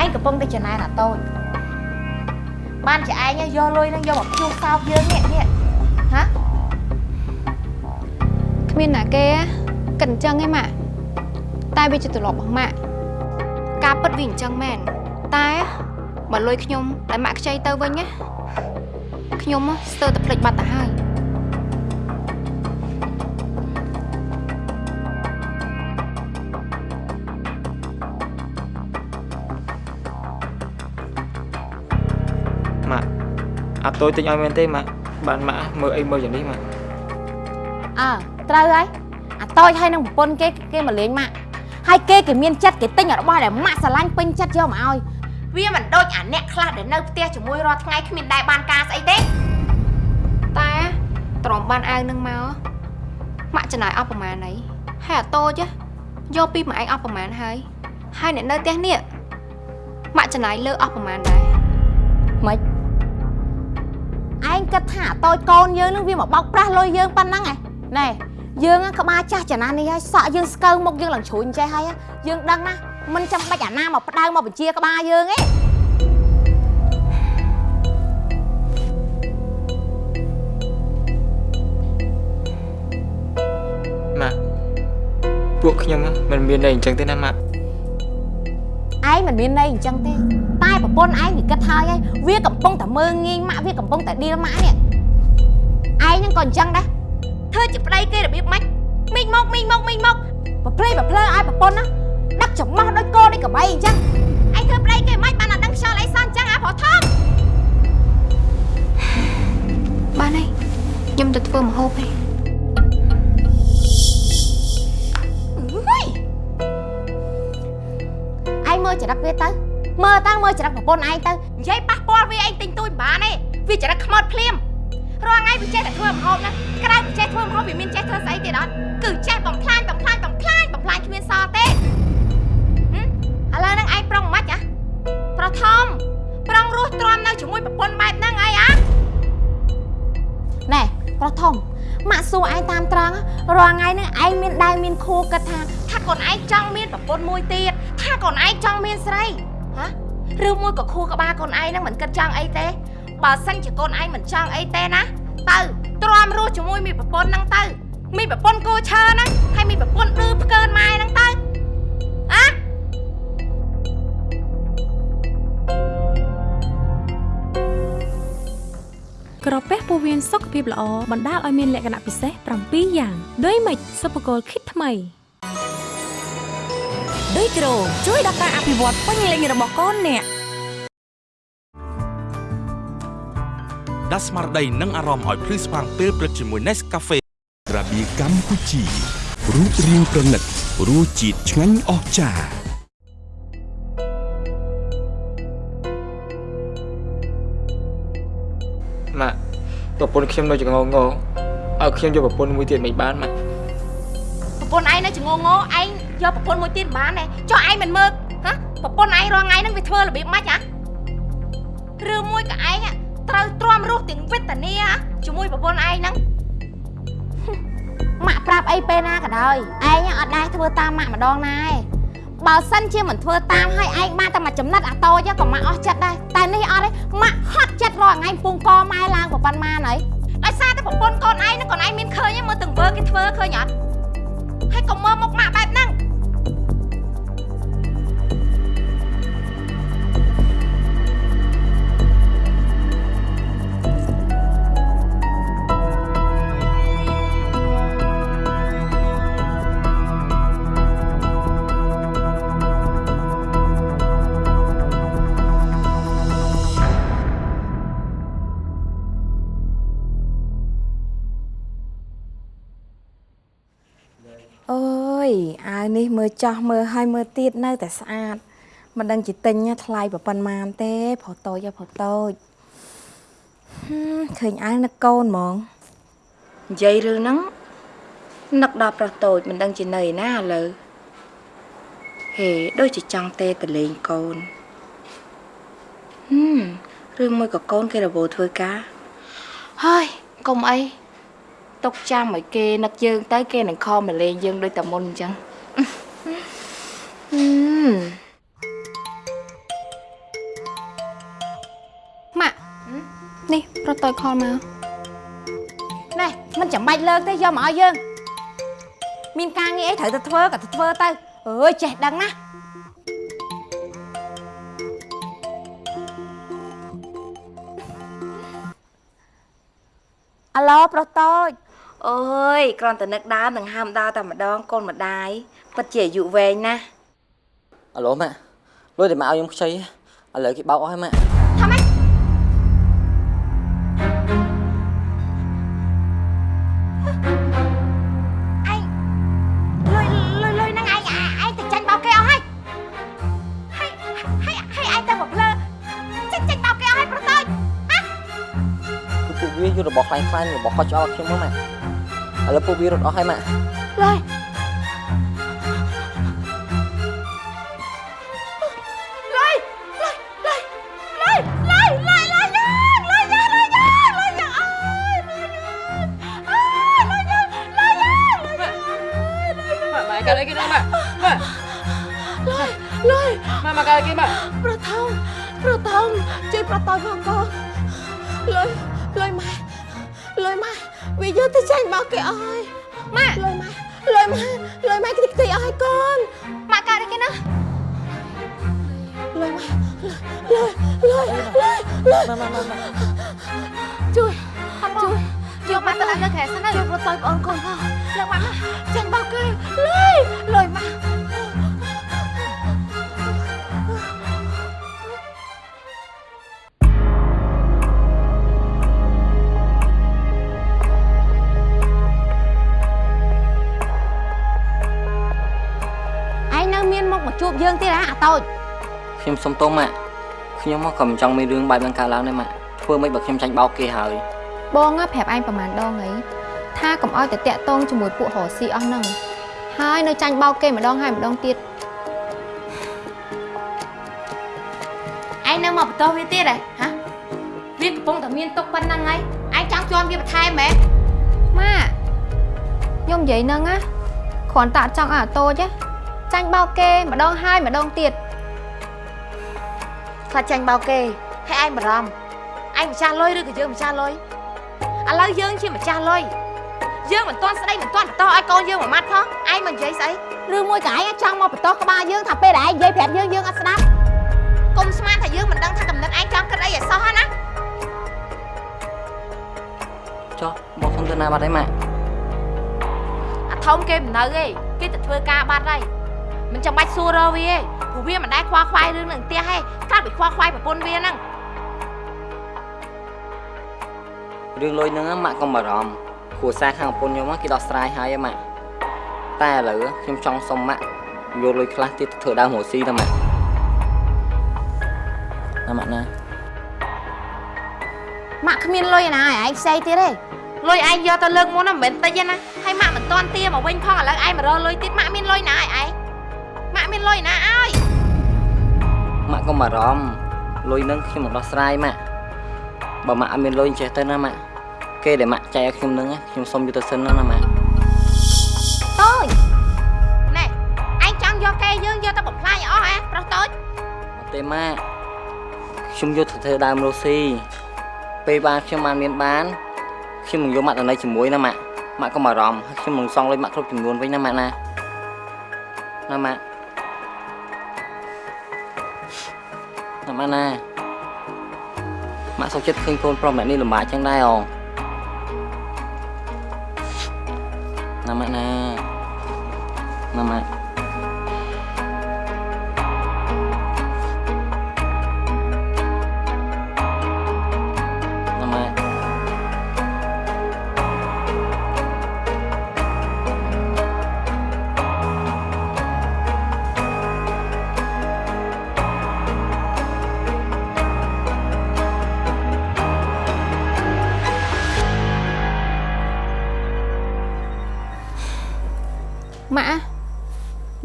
ឯងកំពុងតែចំណាយណាតូចបានជាឯងយកលុយហ្នឹងយកមកភ្ជួរសោកយើងនេះនេះហ៎គ្មានណាគេគិតអញ្ចឹងឯងម៉ាក់តែវាជាទម្លាប់របស់ម៉ាក់ការពិតវាអញ្ចឹងមែនតែ បើលុយខ្ញុំតែម៉ាក់ខ្ចីទៅវិញណាខ្ញុំស្ទើរតែភ្លេចបាត់ទៅហើយម៉ាក់អត់តូចទិញឲ្យមែនទេម៉ាក់បានម៉ាក់មើលអីមើលយ៉ាងនេះម៉ាក់អើត្រូវហើយអាតូចហើយនឹងប្រពន្ធគេគេមកលេងម៉ាក់ហើយគេគេមានចិត្តគេទិញរបស់ដែលម៉ាក់ស្រឡាញ់ពេញចិត្តយកមកឲ្យ វាមិនដូចអាអ្នកខ្លះដែលនៅផ្ទះជាមួយរាល់ថ្ងៃគ្មានដែរបានការស្អីទេតែទ្រាំបានអាវនឹងមកម៉ាក់ចំណាយអស់ប្រមាណអីហើយអាតូចហ៎យកពីមួយឯងអស់ប្រមាណហើយហើយអ្នកនៅផ្ទះនេះម៉ាក់ចំណាយលើអស់ប្រមាណដែរម៉េចឯងគិតថាអាតូចកូនយើងនឹងវាមកបោកប្រាស់លុយយើងប៉ុណ្ណឹងឯណែយើងហ្នឹងក្បាលចាស់ចំណាស់នេះហើយសក់យើងស្កើមុខយើងឡើងជ្រួញចេះហើយយើងដឹងណា មិនចាំបាច់អាណាមកផ្ដៅមកបញ្ជាក្បាលយើងទេម៉ាក់ពួកខ្ញុំមិនមានន័យអញ្ចឹងទេណាម៉ាក់ឯងមិនមានន័យអញ្ចឹងទេតែប្រពន្ធឯងវាគិតហើយហើយវាកំពុងតែមើងងាយម៉ាក់វាកំពុងតែឌីលម៉ាក់នេះឯងហ្នឹងក៏អញ្ចឹងដែរធ្វើជាប្តីគេរបៀបម៉េចមីងមកមីងមកមីងមកប្រព្រៃប្រភ្លើឲ្យប្រពន្ធណា ដឹកចំោះដូចគោដូចក្របីអញ្ចឹងឯងធ្វើប្តីគេមិនបានអត់ដឹងខ្យល់អីសោះអញ្ចឹងអាប្រុសធំបានហើយខ្ញុំទៅធ្វើម្ហូបឯងឯងមើលចរិតវាទៅមើលតាំងមើលចរិតប្រពន្ធឯងទៅនិយាយប៉ះពាល់វាឯងទិញទួយមិនបានទេវាចរិតខ្មោចភ្លាមរាល់ថ្ងៃវាចេះតែធ្វើម្ហូបណាក្រៅពីចេះធ្វើម្ហូបវាមានចេះធ្វើស្អីទៀតអត់គឺចេះបំផ្លាញបំផ្លាញបំផ្លាញបំផ្លាញគ្មានសល់ទេហឹមឥ ឡូវហ្នឹងឯងប្រុងមិនខ្មិចហ៎ប្រធមប្រុងរស់ទ្រាំនៅជាមួយប្រពន្ធបែបហ្នឹងអីហ៎ណែប្រធំម៉ាក់សួរឯងតាមត្រង់រាល់ថ្ងៃហ្នឹងឯងមានដៃមានខួរគិតថាថាកូនឯងចង់មានប្រពន្ធមួយទៀតថាកូនឯងចង់មានស្រីហ៎ឬមួយក៏ខួរក្បាលកូនឯងហ្នឹងមិនគិតចង់អីទេបើសិនជាកូនឯងមិនចង់អីទេណាទៅទ្រាំរស់ជាមួយមីប្រពន្ធហ្នឹងទៅមីប្រពន្ធគូឈើហ្នឹងហើយមីប្រពន្ធឌឺផ្កើនម៉ែហ្នឹងទៅ ពះពោះវៀនសុខភាពល្អបណ្ដាលឲ្យមានលក្ខណៈពិសេស7យ៉ាងដូចម៉េចសុភគលគិតថ្មីដូចគ្រូជួយដល់ការអភិវឌ្ឍពេញលេញរបស់កូនអ្នកដាស់ស្មារតីនិងអារម្មណ៍ឲ្យភ្លឺស្វាងពេលព្រឹកជាមួយ Nescafe ក្រាបៀកម្ពុជារូបរាងប្រណិតរសជាតិឆ្ងាញ់អស្ចារ្យ ប្រពន្ធខ្ញុំនៅចងងងឲ្យខ្ញុំយកប្រពន្ធមួយទៀតមិនបានម៉ាក់ប្រពន្ធឯងនៅចងងឯងយកប្រពន្ធមួយទៀតមិនបានទេចុះឯងមិនមើលហ៎ប្រពន្ធឯងរាល់ថ្ងៃហ្នឹងវាធ្វើរបៀបម៉េចហ៎ឬមួយក៏ឯងត្រូវទ្រាំរស់ទាំងវេទនាហ៎ជាមួយប្រពន្ធឯងហ្នឹងម៉ាក់ប្រាប់អីពេលណាក៏ដោយឯងអត់ដែរធ្វើតាមម៉ាក់ម្ដងណាឯង បើសិនជាមិនធ្វើតាមឲ្យឯងបានតែមួយចំណិតអាតូចក៏ម៉ាក់អស់ចិត្តដែរតែនេះអត់ទេម៉ាក់ហត់ចិត្តរាល់ថ្ងៃពងកម៉ែឡើងប្រហែលម៉ានហើយដោយសារតែប្រពន្ធកូនឯងហ្នឹងកូនឯងមានឃើញទេមើលទាំងវើគេធ្វើឃើញអត់ហើយកុំមើលមុខម៉ាក់បែបហ្នឹង នេះមើលចោះមើលឲ្យមើលទៀតនៅតែស្អាតមិនដឹងជាទិញថ្លៃប្រប៉ុណ្ណាទេប្រុសតូចហ៎ប្រុសតូចហឹមឃើញអាវនឹកកូនហ្មងនិយាយរឿងហ្នឹងនឹកដល់ប្រុសតូចមិនដឹងជានៅឯណាឥឡូវហេដូចជាចង់ទេតលេងកូនហឹមរឿងមួយក៏កូនគេរវល់ធ្វើការហើយកុំអីទុកចាំឲ្យគេនឹកយើងទៅគេនឹងខំមកលេងយើងដូចតែមុនអញ្ចឹងហឹ មម៉ាក់នេះប្រតូចខលមកណែមិនចាំបាច់លើកទេយកមកឲ្យយើង មានការងារអីត្រូវទៅធ្វើក៏ទៅធ្វើទៅអើយចេះដឹងណាអាឡូប្រុសតូចអើយគ្រាន់តែនឹកដើមនឹងហាមដើរតែម្ដងកូនម្ដាយ ពិតជាអាយុវែងណាស់អឡូម៉ាក់លុយតែមកឲ្យខ្ញុំខ្ចីឥឡូវគេបោកអស់ហើយម៉ាក់ថាម៉េចរបស់ខ្លាំងខ្លាំងរបស់ខុសច្បាប់ខ្ញុំហ្នឹងម៉ាក់ឥឡូវពួកវារត់អស់ហើយម៉ាក់ឡើយ គេម៉ាក់ប្រថងប្រថងជួយប្រតយផងកូនលុយលុយម៉ែលុយម៉ែវាយកទៅចាញ់មកគេអើយម៉ែលុយម៉ែលុយម៉ែលុយម៉ែខ្ទេចខ្ទីអើយកូនម៉ាក់កើតអីគេណាលុយម៉ែលុយលុយលុយលុយម៉ាម៉ាម៉ាម៉ាជួយជួយយកម៉ាក់ទៅដាក់លើខែសិនណាជួយប្រតយបងកូនផងលើកម៉ាចាញ់មកគេលុយលុយម៉ែឯ មានមុខមកជួបយើងទៀតហ៎អាតូចខ្ញុំសុំទោសម៉ាក់ខ្ញុំមកក៏មិនចង់មានរឿងបែបហ្នឹងកើតឡើងដែរម៉ាក់ធ្វើមិនបើខ្ញុំចាញ់បោកគេហើយបងណាប្រាប់ឯងប្រហែលដងអីថាកុំឲ្យតែតាក់តងជាមួយពួករស់ស៊ីអស់ហ្នឹងហើយនៅចាញ់បោកគេម្ដងហើយម្ដងទៀតឯងនៅមកបន្តវាទៀតហ៎ហ៎វាកំពុងតែមានទុកប៉ុណ្ណឹងហើយឯងចង់ជន់វាបន្ថែមហ៎ម៉ាក់ខ្ញុំនិយាយហ្នឹងណាគ្រាន់តែអត់ចង់ឲ្យអាតូចណា ចាញ់បោកគេម្ដងហើយម្ដងទៀតខ្លាចចាញ់បោកគេហើយឯងបារម្ភឯងម្ចាស់លុយឬក៏យើងម្ចាស់លុយឥឡូវយើងជាម្ចាស់លុយយើងមិនទាន់ស្ដីមិនទាន់បន្តឲ្យកូនយើងមួយម៉ាត់ផងឯងមិននិយាយស្អីឬមួយក៏ឯងចង់មកបន្តក្បាលយើងថាពេលដែលឯងនិយាយប្រាប់យើងយើងអត់ស្ដាប់កុំស្មានថាយើងមិនដឹងថាកំណត់ឯងចង់គិតអីឲ្យសោះហ្នឹងណាចុះបោះខ្ញុំទៅណាបាត់ហើយម៉ាក់អាធំគេមិននៅទេគេទៅធ្វើការបាត់ហើយ មិនចាំបាច់សួររកវាទេព្រោះវាមិនដែលខ្វល់ខ្វាយរឿងនឹងផ្ទះទេកាត់ពីខ្វល់ខ្វាយប្រពន្ធវាហ្នឹងរឿងលុយហ្នឹងម៉ាក់កុំបារម្ភគ្រួសារខាងប្រពន្ធខ្ញុំគេដោះស្រាយហើយម៉ាក់តែឥឡូវខ្ញុំចង់សុំម៉ាក់យកលុយខ្លះទៀតទៅធ្វើដើមរស់ស៊ីទៅម៉ាក់ណាម៉ាក់ណាម៉ាក់គ្មានលុយណាឲ្យឯងផ្សេងទៀតទេលុយឯងយកទៅលើកមុនណាមិនមែនតិចទេណាហើយម៉ាក់មិនទាន់ទាមកវិញផងឥឡូវឯងមករកលុយទៀតម៉ាក់មានលុយណាឲ្យឯងម៉ាក់មាន លុយណាឲ្យម៉ាក់កុំបារម្ភលុយហ្នឹងខ្ញុំមិនដោះស្រាយម៉ាក់បើម៉ាក់អត់មានលុយចេះទៅណាម៉ាក់គេដែលម៉ាក់ចែកឲ្យខ្ញុំហ្នឹងខ្ញុំសុំយកទៅសិនណាណាម៉ាក់តូចណែឯងចង់យកគេយើងយកទៅបំផ្លាញឲ្យអស់ហ៎ប្រុសតូចអត់ទេម៉ាក់ខ្ញុំយកទៅធ្វើដើមរស់ស៊ីពេលបានខ្ញុំបានមានបានខ្ញុំនឹងយកម៉ាក់ទៅនៅជាមួយណាម៉ាក់ម៉ាក់កុំបារម្ភហើយខ្ញុំនឹងសងលុយម៉ាក់គ្រប់ចំនួនវិញណាម៉ាក់ណាណាម៉ាក់ ណាម៉ាក់ណាម៉ាក់សុខចិត្តឃើញកូនប្រុសម្នាក់នេះលំបាកចឹងដែរអូណាម៉ាក់ណាណាម៉ាក់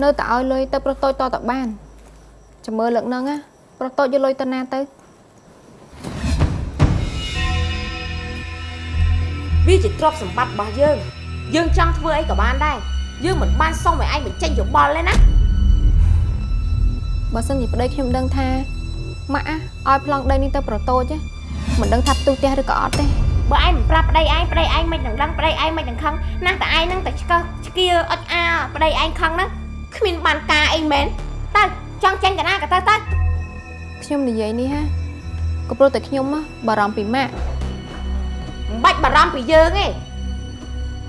នៅតែឲ្យលុយទៅប្រុសតូចតតបានចាំមើលលើកហ្នឹងណាប្រុសតូចយកលុយទៅណាទៅវាជាទ្រព្យសម្បត្តិរបស់យើង យើងចង់ធ្វើអីក៏បានដែរយើងមិនបានសុំឲ្យឯងបញ្ចេញយោបល់ទេណាបើសិនជាប្តីខ្ញុំដឹងថាម៉ាក់ណាឲ្យប្លង់ដីនេះទៅប្រុសតូចណាមិនដឹងថាផ្ទុះផ្ទះឬក៏អត់ទេបើឯងមិនប្រាប់ប្តីឯងប្តីឯងមិនដឹងដឹងប្តីឯងមិនដឹងខឹងណាស់តែឯងនឹងតែឆ្កឹះឆ្កៀអុចអាប្តីឯងខឹងហ្នឹង គ្មានបានការអីមែនទៅចង់ចេញទៅណាក៏ទៅទៅខ្ញុំនិយាយនេះហាក៏ព្រោះតែខ្ញុំណាបារម្ភពីម៉ាក់មិនបាច់បារម្ភពីយើងទេ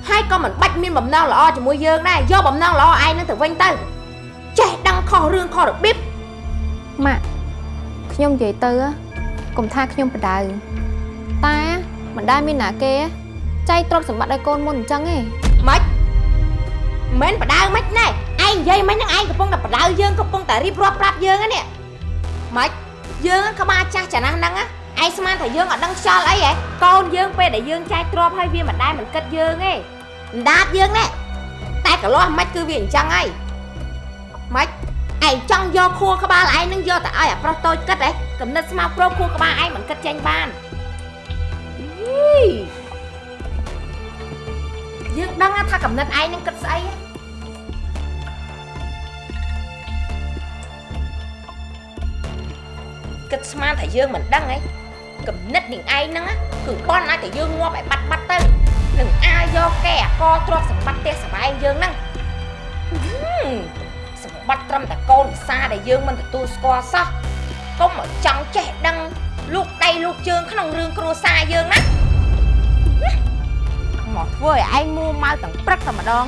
ហើយក៏មិនបាច់មានបំណងល្អជាមួយយើងដែរយកបំណងល្អឯងនឹងទៅវិញទៅចេះដឹងខុសរឿងខុសរបៀបម៉ាក់ខ្ញុំនិយាយទៅណាកុំថាខ្ញុំបដៅតែមិនដែលមានណាគេចៃទ្រព្យសម្បត្តិឲ្យកូនមុនអញ្ចឹងទេម៉េចមិនបដៅមិនណែ ឯងនិយាយមិនហ្នឹងឯងកំពុងតែបដៅយើងកំពុងតែរៀបរាប់ប្រាប់យើងហ្នឹងនេះម៉េចយើងក្បាលចាស់ចំណាស់ហ្នឹងណាឯងស្មានថាយើងអត់ដឹងខ្យល់អីហ៎កូនយើងពេលដែលយើងចែកទ្រពឲ្យវាមិនដែលមិនគិតយើងទេអណ្ដាតយើងនេះតែកន្លោះមិនគឺវាអញ្ចឹងហើយមិនឯងចង់យកខួរក្បាលឯងនឹងយកទៅឲ្យអាប្រុសតូចគិតហ៎កំណត់ស្មាប្រោខួរក្បាលឯងមិនគិតចេញបានអីយើងដឹងថាកំណត់ឯងនឹងគិតស្អីហ៎ គិតស្មានថាយើងមិនដឹងហីគំនិតនឹងឯងហ្នឹងណាគឺបន់ឲ្យតែយើងងាប់ឲ្យបាត់បាត់ទៅនឹងអាយកកែអកទ្រព្យសម្បត្តិផ្ទះសម្បែងយើងហ្នឹងហឹមសម្បត្តិត្រឹមតែកូនភាសាដែលយើងមិនទទួលស្គាល់សោះកុំឲ្យចង់ចេះដឹងលោកដៃលោកជើងក្នុងរឿងគ្រួសារយើងណាមកធ្វើឲ្យឯងមួម៉ៅទាំងព្រឹកតែម្ដង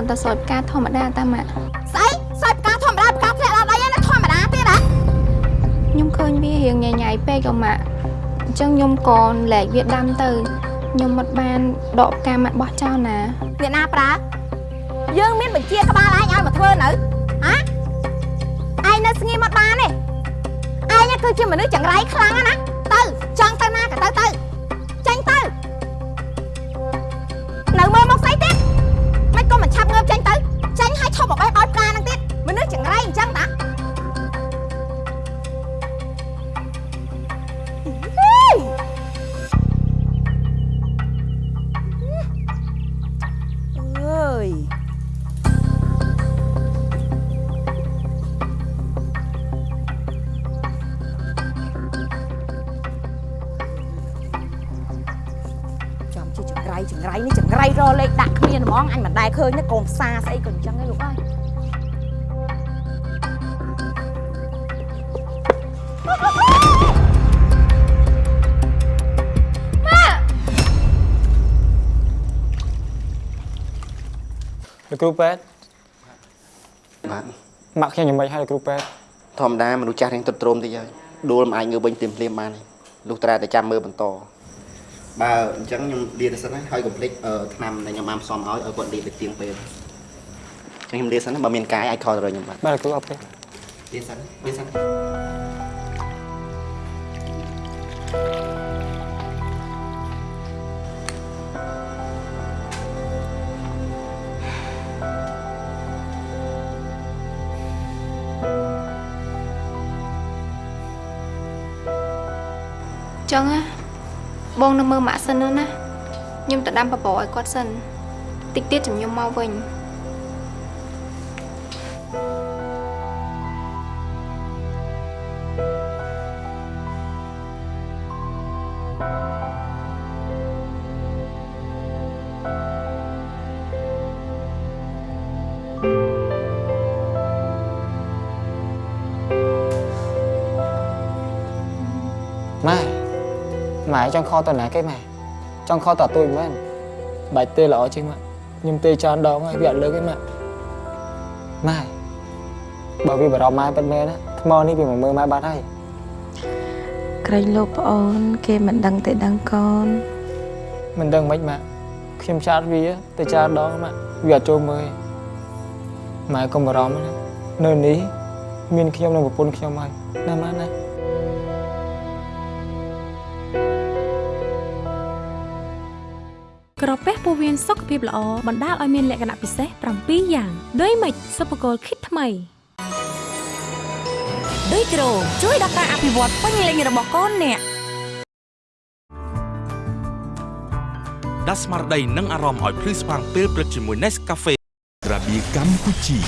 គ្រាន់តែសោចផ្កាធម្មតាតាម៉ាក់ស្អីសើចផ្កាធម្មតាផ្កាធ្លាក់ដល់ដីហ្នឹងធម្មតាទៀតហ៎ខ្ញុំឃើញវារៀងញ៉ៃញ៉ៃពេកអម៉ាក់អញ្ចឹងខ្ញុំក៏លែកវាដាំទៅខ្ញុំមិនបានដកផ្កាម៉ាក់បោះចោលណាអ្នកណាប្រើយើងមានបញ្ជាក្បាលឯងឲ្យមកធ្វើនៅហ៎ឯងនៅស្ងៀមអត់បានទេឯងគឺជាមនុស្សចង្រៃខ្លាំងណាស់ទៅចង់ទៅណាក៏ទៅទៅ ចេញឲ្យឈប់មកបេះបោចផ្កាហ្នឹងទៀតមនុស្សចង្រៃអញ្ចឹងតាហេយអើយចាំជាចង្រៃចង្រៃនេះចង្រៃរលេខដាក់គ្មានហ្មងអញមិនដែលឃើញទេកូនផ្សារស្អីក៏អញ្ចឹង គ្រូពេទ្យបាទម៉ាក់ខ្ញុំយ៉ាងម៉េចហើយលោកគ្រូពេទ្យធម្មតាមនុស្សចាស់រៀងទ្រុឌទ្រោមតិចហើយដួលមិនអាចងើបវិញភ្លាមភ្លាមបានទេលុះត្រាតែចាំមើលបន្តបើអញ្ចឹងខ្ញុំលាទៅសិនណាហើយកុំភ្លេចអឺឆ្នាំដែលខ្ញុំបានផ្សំឲ្យឲ្យគាត់លាទៅទៀងពេលអញ្ចឹងខ្ញុំលាសិនណាបើមានកាយអាចខលទៅរកខ្ញុំបាទបាទលោកគ្រូអរគុណលាសិនលាសិន ចឹងណាបងនៅមើលម៉ាក់សិនទៅណាខ្ញុំទៅដាំបបរឲ្យគាត់សិនតិចទៀតចាំខ្ញុំមកវិញ ចង់ខតទៅណាគេម៉ែចង់ខតតទួយមែនបាច់ទេល្អជាងម៉ាក់ខ្ញុំទេច្រើនដងហើយវាអត់លើកទេម៉ាក់ម៉ែបើវាបារម្ភម៉ែពិតមែនណាថ្មនេះវាមកមើលម៉ែបាត់ហើយក្រែងលោកប្អូន គេមិនដឹងទេដឹងកូនមិនដឹងមិនម៉ាក់ខ្ញុំចាត់វាទៅច្រើនដងម៉ាក់វាអត់ចូលមើលទេម៉ែកុំបារម្ភណានៅនេះមានខ្ញុំនិងប្រពន្ធខ្ញុំហើយណាម៉ាក់ណា ពះពោះវៀនសុខភាពល្អបណ្ដាលឲ្យមានលក្ខណៈពិសេស7យ៉ាងដូចម៉េចសុភគលគិតថ្មីដូចគ្រូជួយដល់ការអភិវឌ្ឍពេញលេញរបស់កូនអ្នកដាស់ស្មារតីនិងអារម្មណ៍ឲ្យភ្លឺស្វាងពេលព្រឹកជាមួយ Nescafe របៀកម្ពុជា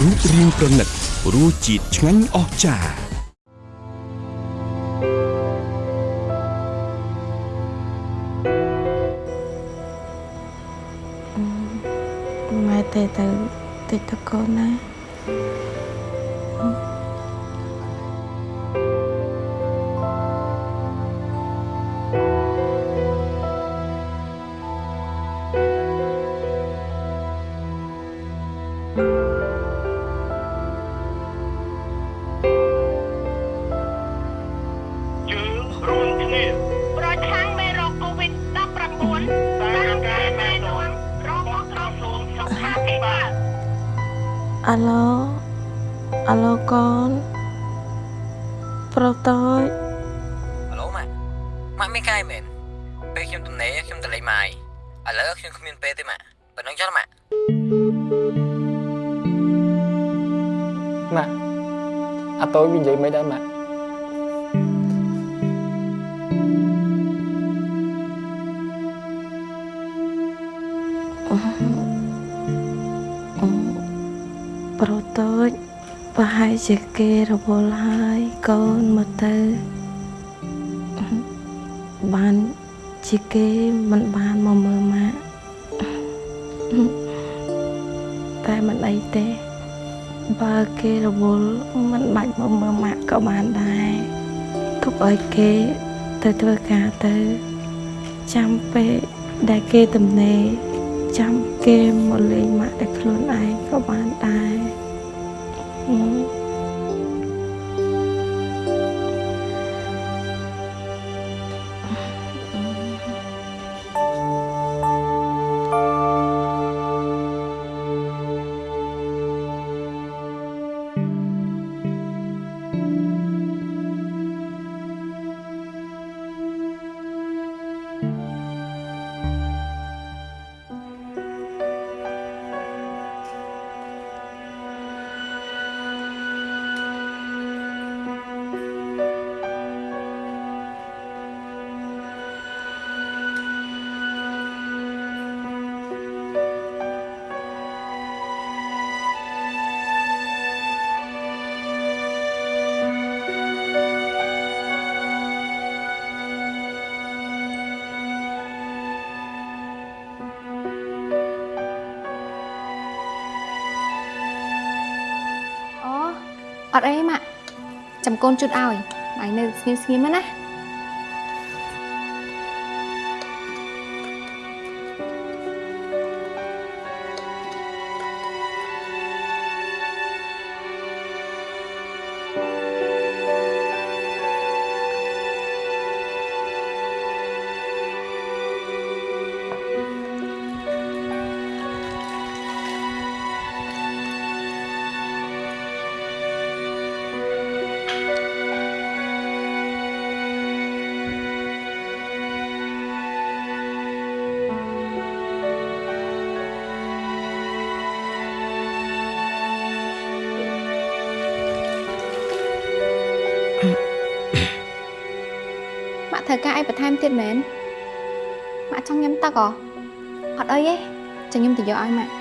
រូបរាងប្រណិតរសជាតិឆ្ងាញ់អស្ចារ្យ តិច វល់ហើយកូនមកទៅបានជាគេមិនបានមកមើលម៉ាក់តែមិនអីទេបើគេរវល់មិនបាច់មកមើលម៉ាក់ក៏បានដែរទុកឲ្យគេទៅធ្វើការទៅចាំពេលដែលគេទំនេរចាំគេមកលេងម៉ាក់តែខ្លួនឯងក៏បានដែរហឹ អត់អីម៉ាក់ចាំកូនជូតឲ្យម៉ែនៅស្ងៀមស្ងៀមៗណា ក់ត្រូវការអីបន្ថែមទៀតមែនម៉ាក់ចង់ញ៉ាំទឹកហ៎អត់អីទេចាំខ្ញុំទៅយកឲ្យម៉ាក់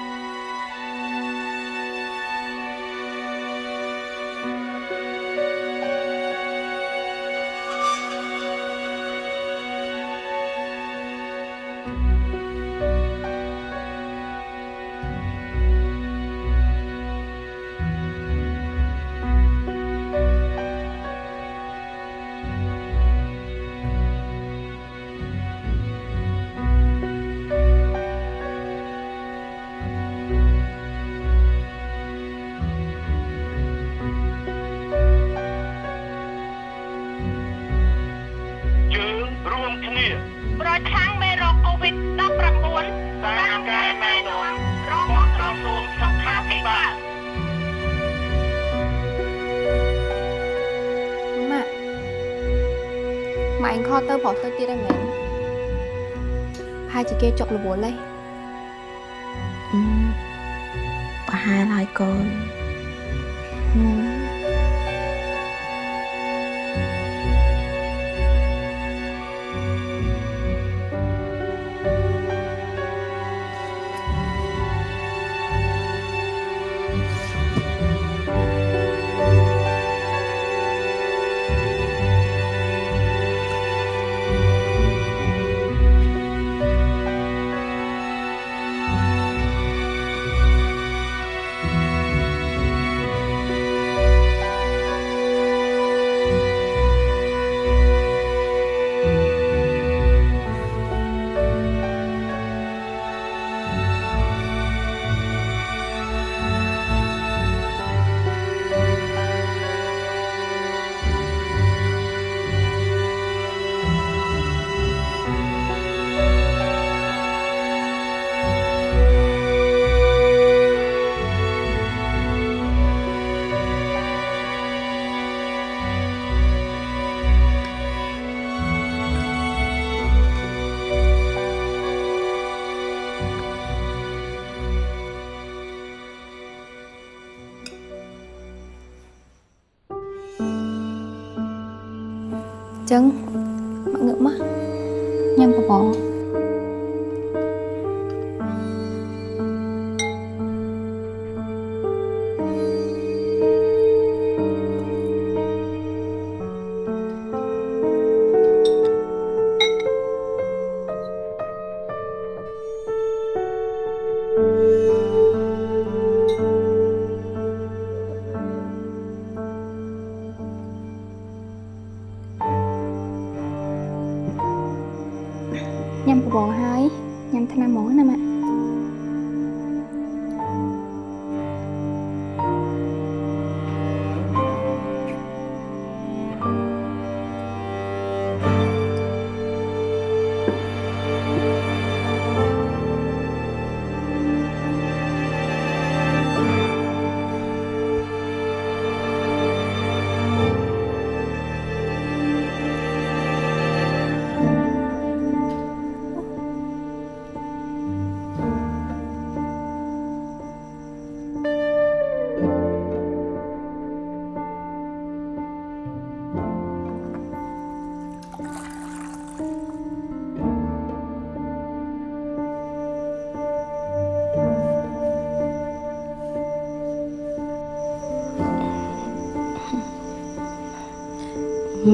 ទៅប្រុសទៅទៀតហើយមែនហើយជាគេចុករវល់ទេអឺ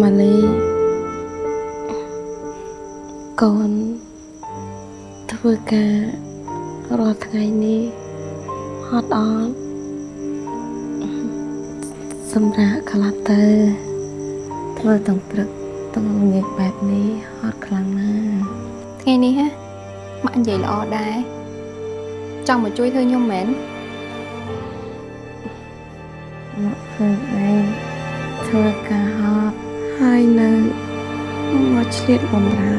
ម៉ាលីកូនធ្វើការរាល់ថ្ងៃនេះហត់អត់សម្រាប់ខ្លះទៅធ្វើទាំងព្រឹកទាំងល្ងាចបែបនេះហត់ខ្លាំងណាស់ថ្ងៃនេះហ៎ម៉ាក់និយាយល្អដែរចង់មកជួយធ្វើខ្ញុំមែន ឆ្លៀតបំរើ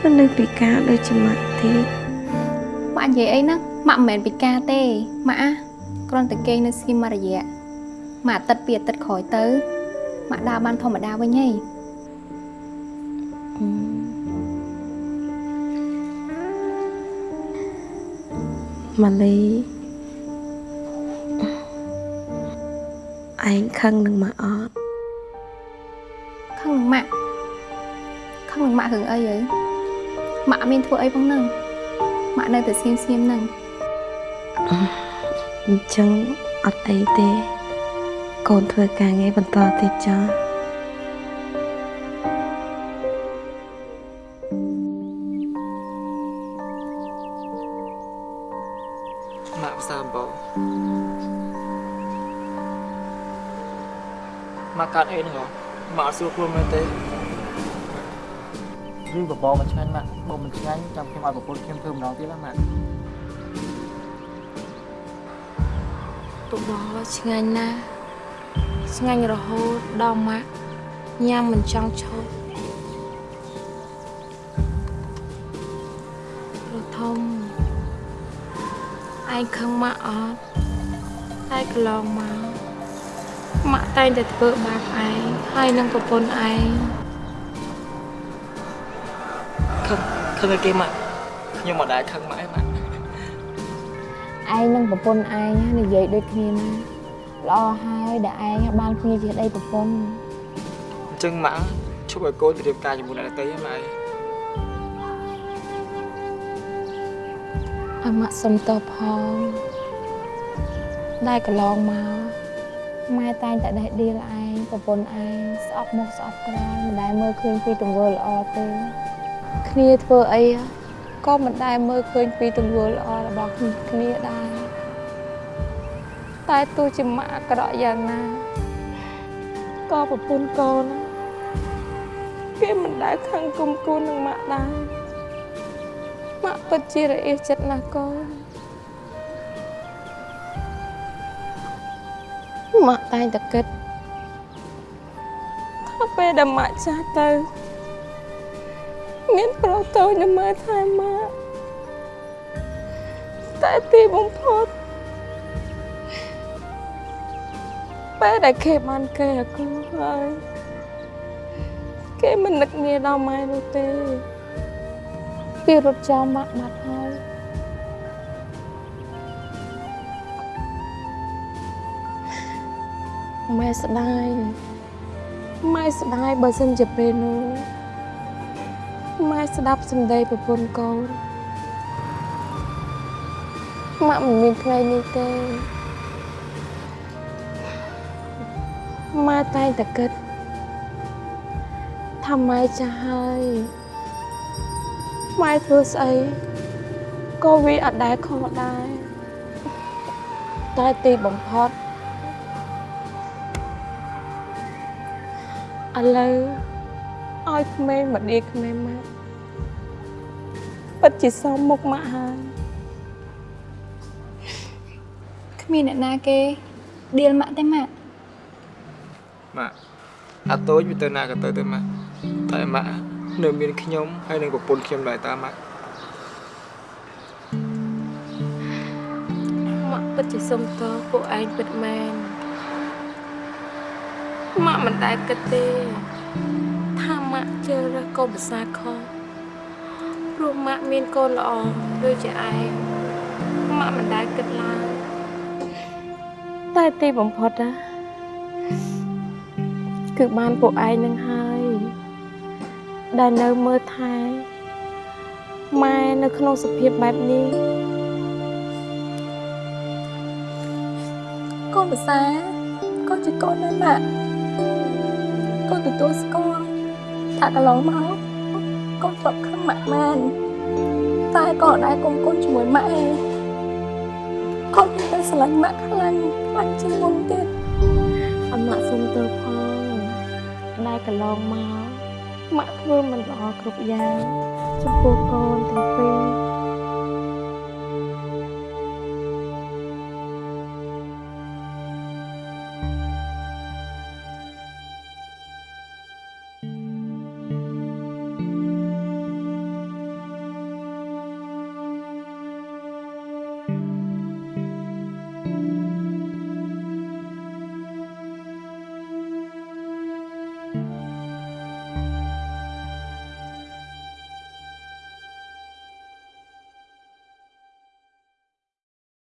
មិននៅពិការដូចជាម៉ាក់ទេម៉ាក់និយាយអីហ្នឹងម៉ាក់មិនមែនពិការទេម៉ាក់អាគ្រាន់តែគេងនៅស្គីមួយរយៈម៉ាក់អាទិត្យពីអាទិត្យក្រោយទៅម៉ាក់ដើរបានធម្មតាវិញហីម៉ាលីឯងខឹងនឹងម៉ាក់អត់ខឹងនឹងម៉ាក់ ខឹងនឹងម៉ាក់រឿងអីហីម៉ាក់អត់មានធ្វើអីផងហ្នឹងម៉ាក់នៅតែស្ងៀមស្ងៀមហ្នឹងអញ្ចឹងអត់អីទេ កូនធ្វើការងារបន្តទៀតចាម៉ាក់ផ្សារអំបោម៉ាក់កាត់អីហ្នឹងហ៎ម៉ាក់អត់ស្រួលខ្លួនមែនទេរឿង បបរមិនឆ្ងាញ់ម៉ាក់បើមិនឆ្ងាញ់ចាំខ្ញុំឲ្យប្រពន្ធខ្ញុំធ្វើម្ដងទៀតណាម៉ាក់បបរឆ្ងាញ់ណាស់ឆ្ងាញ់រហូតដល់ម៉ាក់ញ៉ាំមិនចង់ឈប់រធំឯងខឹងម៉ាក់អត់តែកន្លងមកម៉ាក់តែងតែធ្វើបាបឯងហើយនឹងប្រពន្ធឯង ខឹងឲ្យគេម៉ាក់ខ្ញុំមិនដែលខឹងម៉ាក់ឯងម៉ាក់ឯងនឹងប្រពន្ធឯងនិយាយដូចគ្នាណាល្អហើយដែលឯងបានគ្នាជាប្តីប្រពន្ធអញ្ចឹងម៉ាក់ឈប់ឲ្យកូនទៅរៀបការជាមួយអ្នកដទៃហ្នឹងម៉ាក់ឯងឲ្យម៉ាក់សុំតបផងដែលកន្លងមកម៉ែតែងតែដេះដៀលឯងប្រពន្ធឯងស្អប់មុខស្អប់ក្រោយមិនដែលមើលឃើញពីទង្វើល្អទេ គ្នាធ្វើអីក៏មិនដែលមើលឃើញពីទង្វើល្អរបស់គ្នាដែរតែទោះជាម៉ាក់អាក្រក់យ៉ាងណាក៏ប្រពន្ធកូនគេមិនដែលខឹងគុំគួននឹងម៉ាក់ដែរម៉ាក់ពិតជារអៀសចិត្តណាស់កូនម៉ាក់តែងតែគិតថាពេលដែលម៉ាក់ចាស់ទៅ មានប្រុសតូចនៅមើលថែម៉ាក់តែទីបំផុតពេលដែលគេបានគេអាគូហើយគេមិននឹកងារដល់ម៉ែនោះទេពីរត់ចោលម៉ាក់បាត់ហើយម៉ែស្ដាយម៉ែស្ដាយបើសិនជាពេលនោះ ម៉ែស្ដាប់សម្ដីប្រពន្ធកូនម៉ាក់មិនមានថ្ងៃនេះទេម៉ែតែងតែគិតថាម៉ែចាស់ហើយម៉ែធ្វើស្អីក៏វាអត់ដែលខុសដែរតែទីបំផុតឥឡូវឲ្យក្មេងមកដៀក្មេងម៉ាក់ ពិតជាសមមុខម៉ាក់ហើយគ្មានអ្នកណាគេដៀលម៉ាក់ទេម៉ាក់ម៉ាក់អាតូចវាទៅណាក៏ទៅទៅម៉ាក់តែម៉ាក់នៅមានខ្ញុំហើយនឹងប្រពន្ធខ្ញុំដែរតាម៉ាក់ម៉ាក់ពិតជាសុំទោសពួកឯងពិតមែនម៉ាក់មិនដែលគិតទេថាម៉ាក់ជ្រើសរើសកូនប្រសាខុស ព្រោះម៉ាក់មានកូនល្អដូចជាឯងម៉ាក់មិនដែលគិតឡើយតែទីបំផុតណាគឺបានពួកឯងនឹងហើយដែលនៅមើលថែម៉ែនៅក្នុងសភាពបែបនេះកូនភាសាកូនជាកូនណាស់ម៉ាក់កូនទទួលស្គាល់ថាកន្លងមក កូនធ្លាប់ខឹងម៉ាក់មែនតែក៏អត់ដែរកុំកូនជាមួយម៉ាក់ឯងកូនទៅស្រឡាញ់ម៉ាក់ខ្លាំងខ្លាំងជាងមុនទៀតអម៉ាក់សុំទោសផងដែលកន្លងមកម៉ាក់ធ្វើមិនល្អគ្រប់យ៉ាងចំពោះកូនទាំងពីរ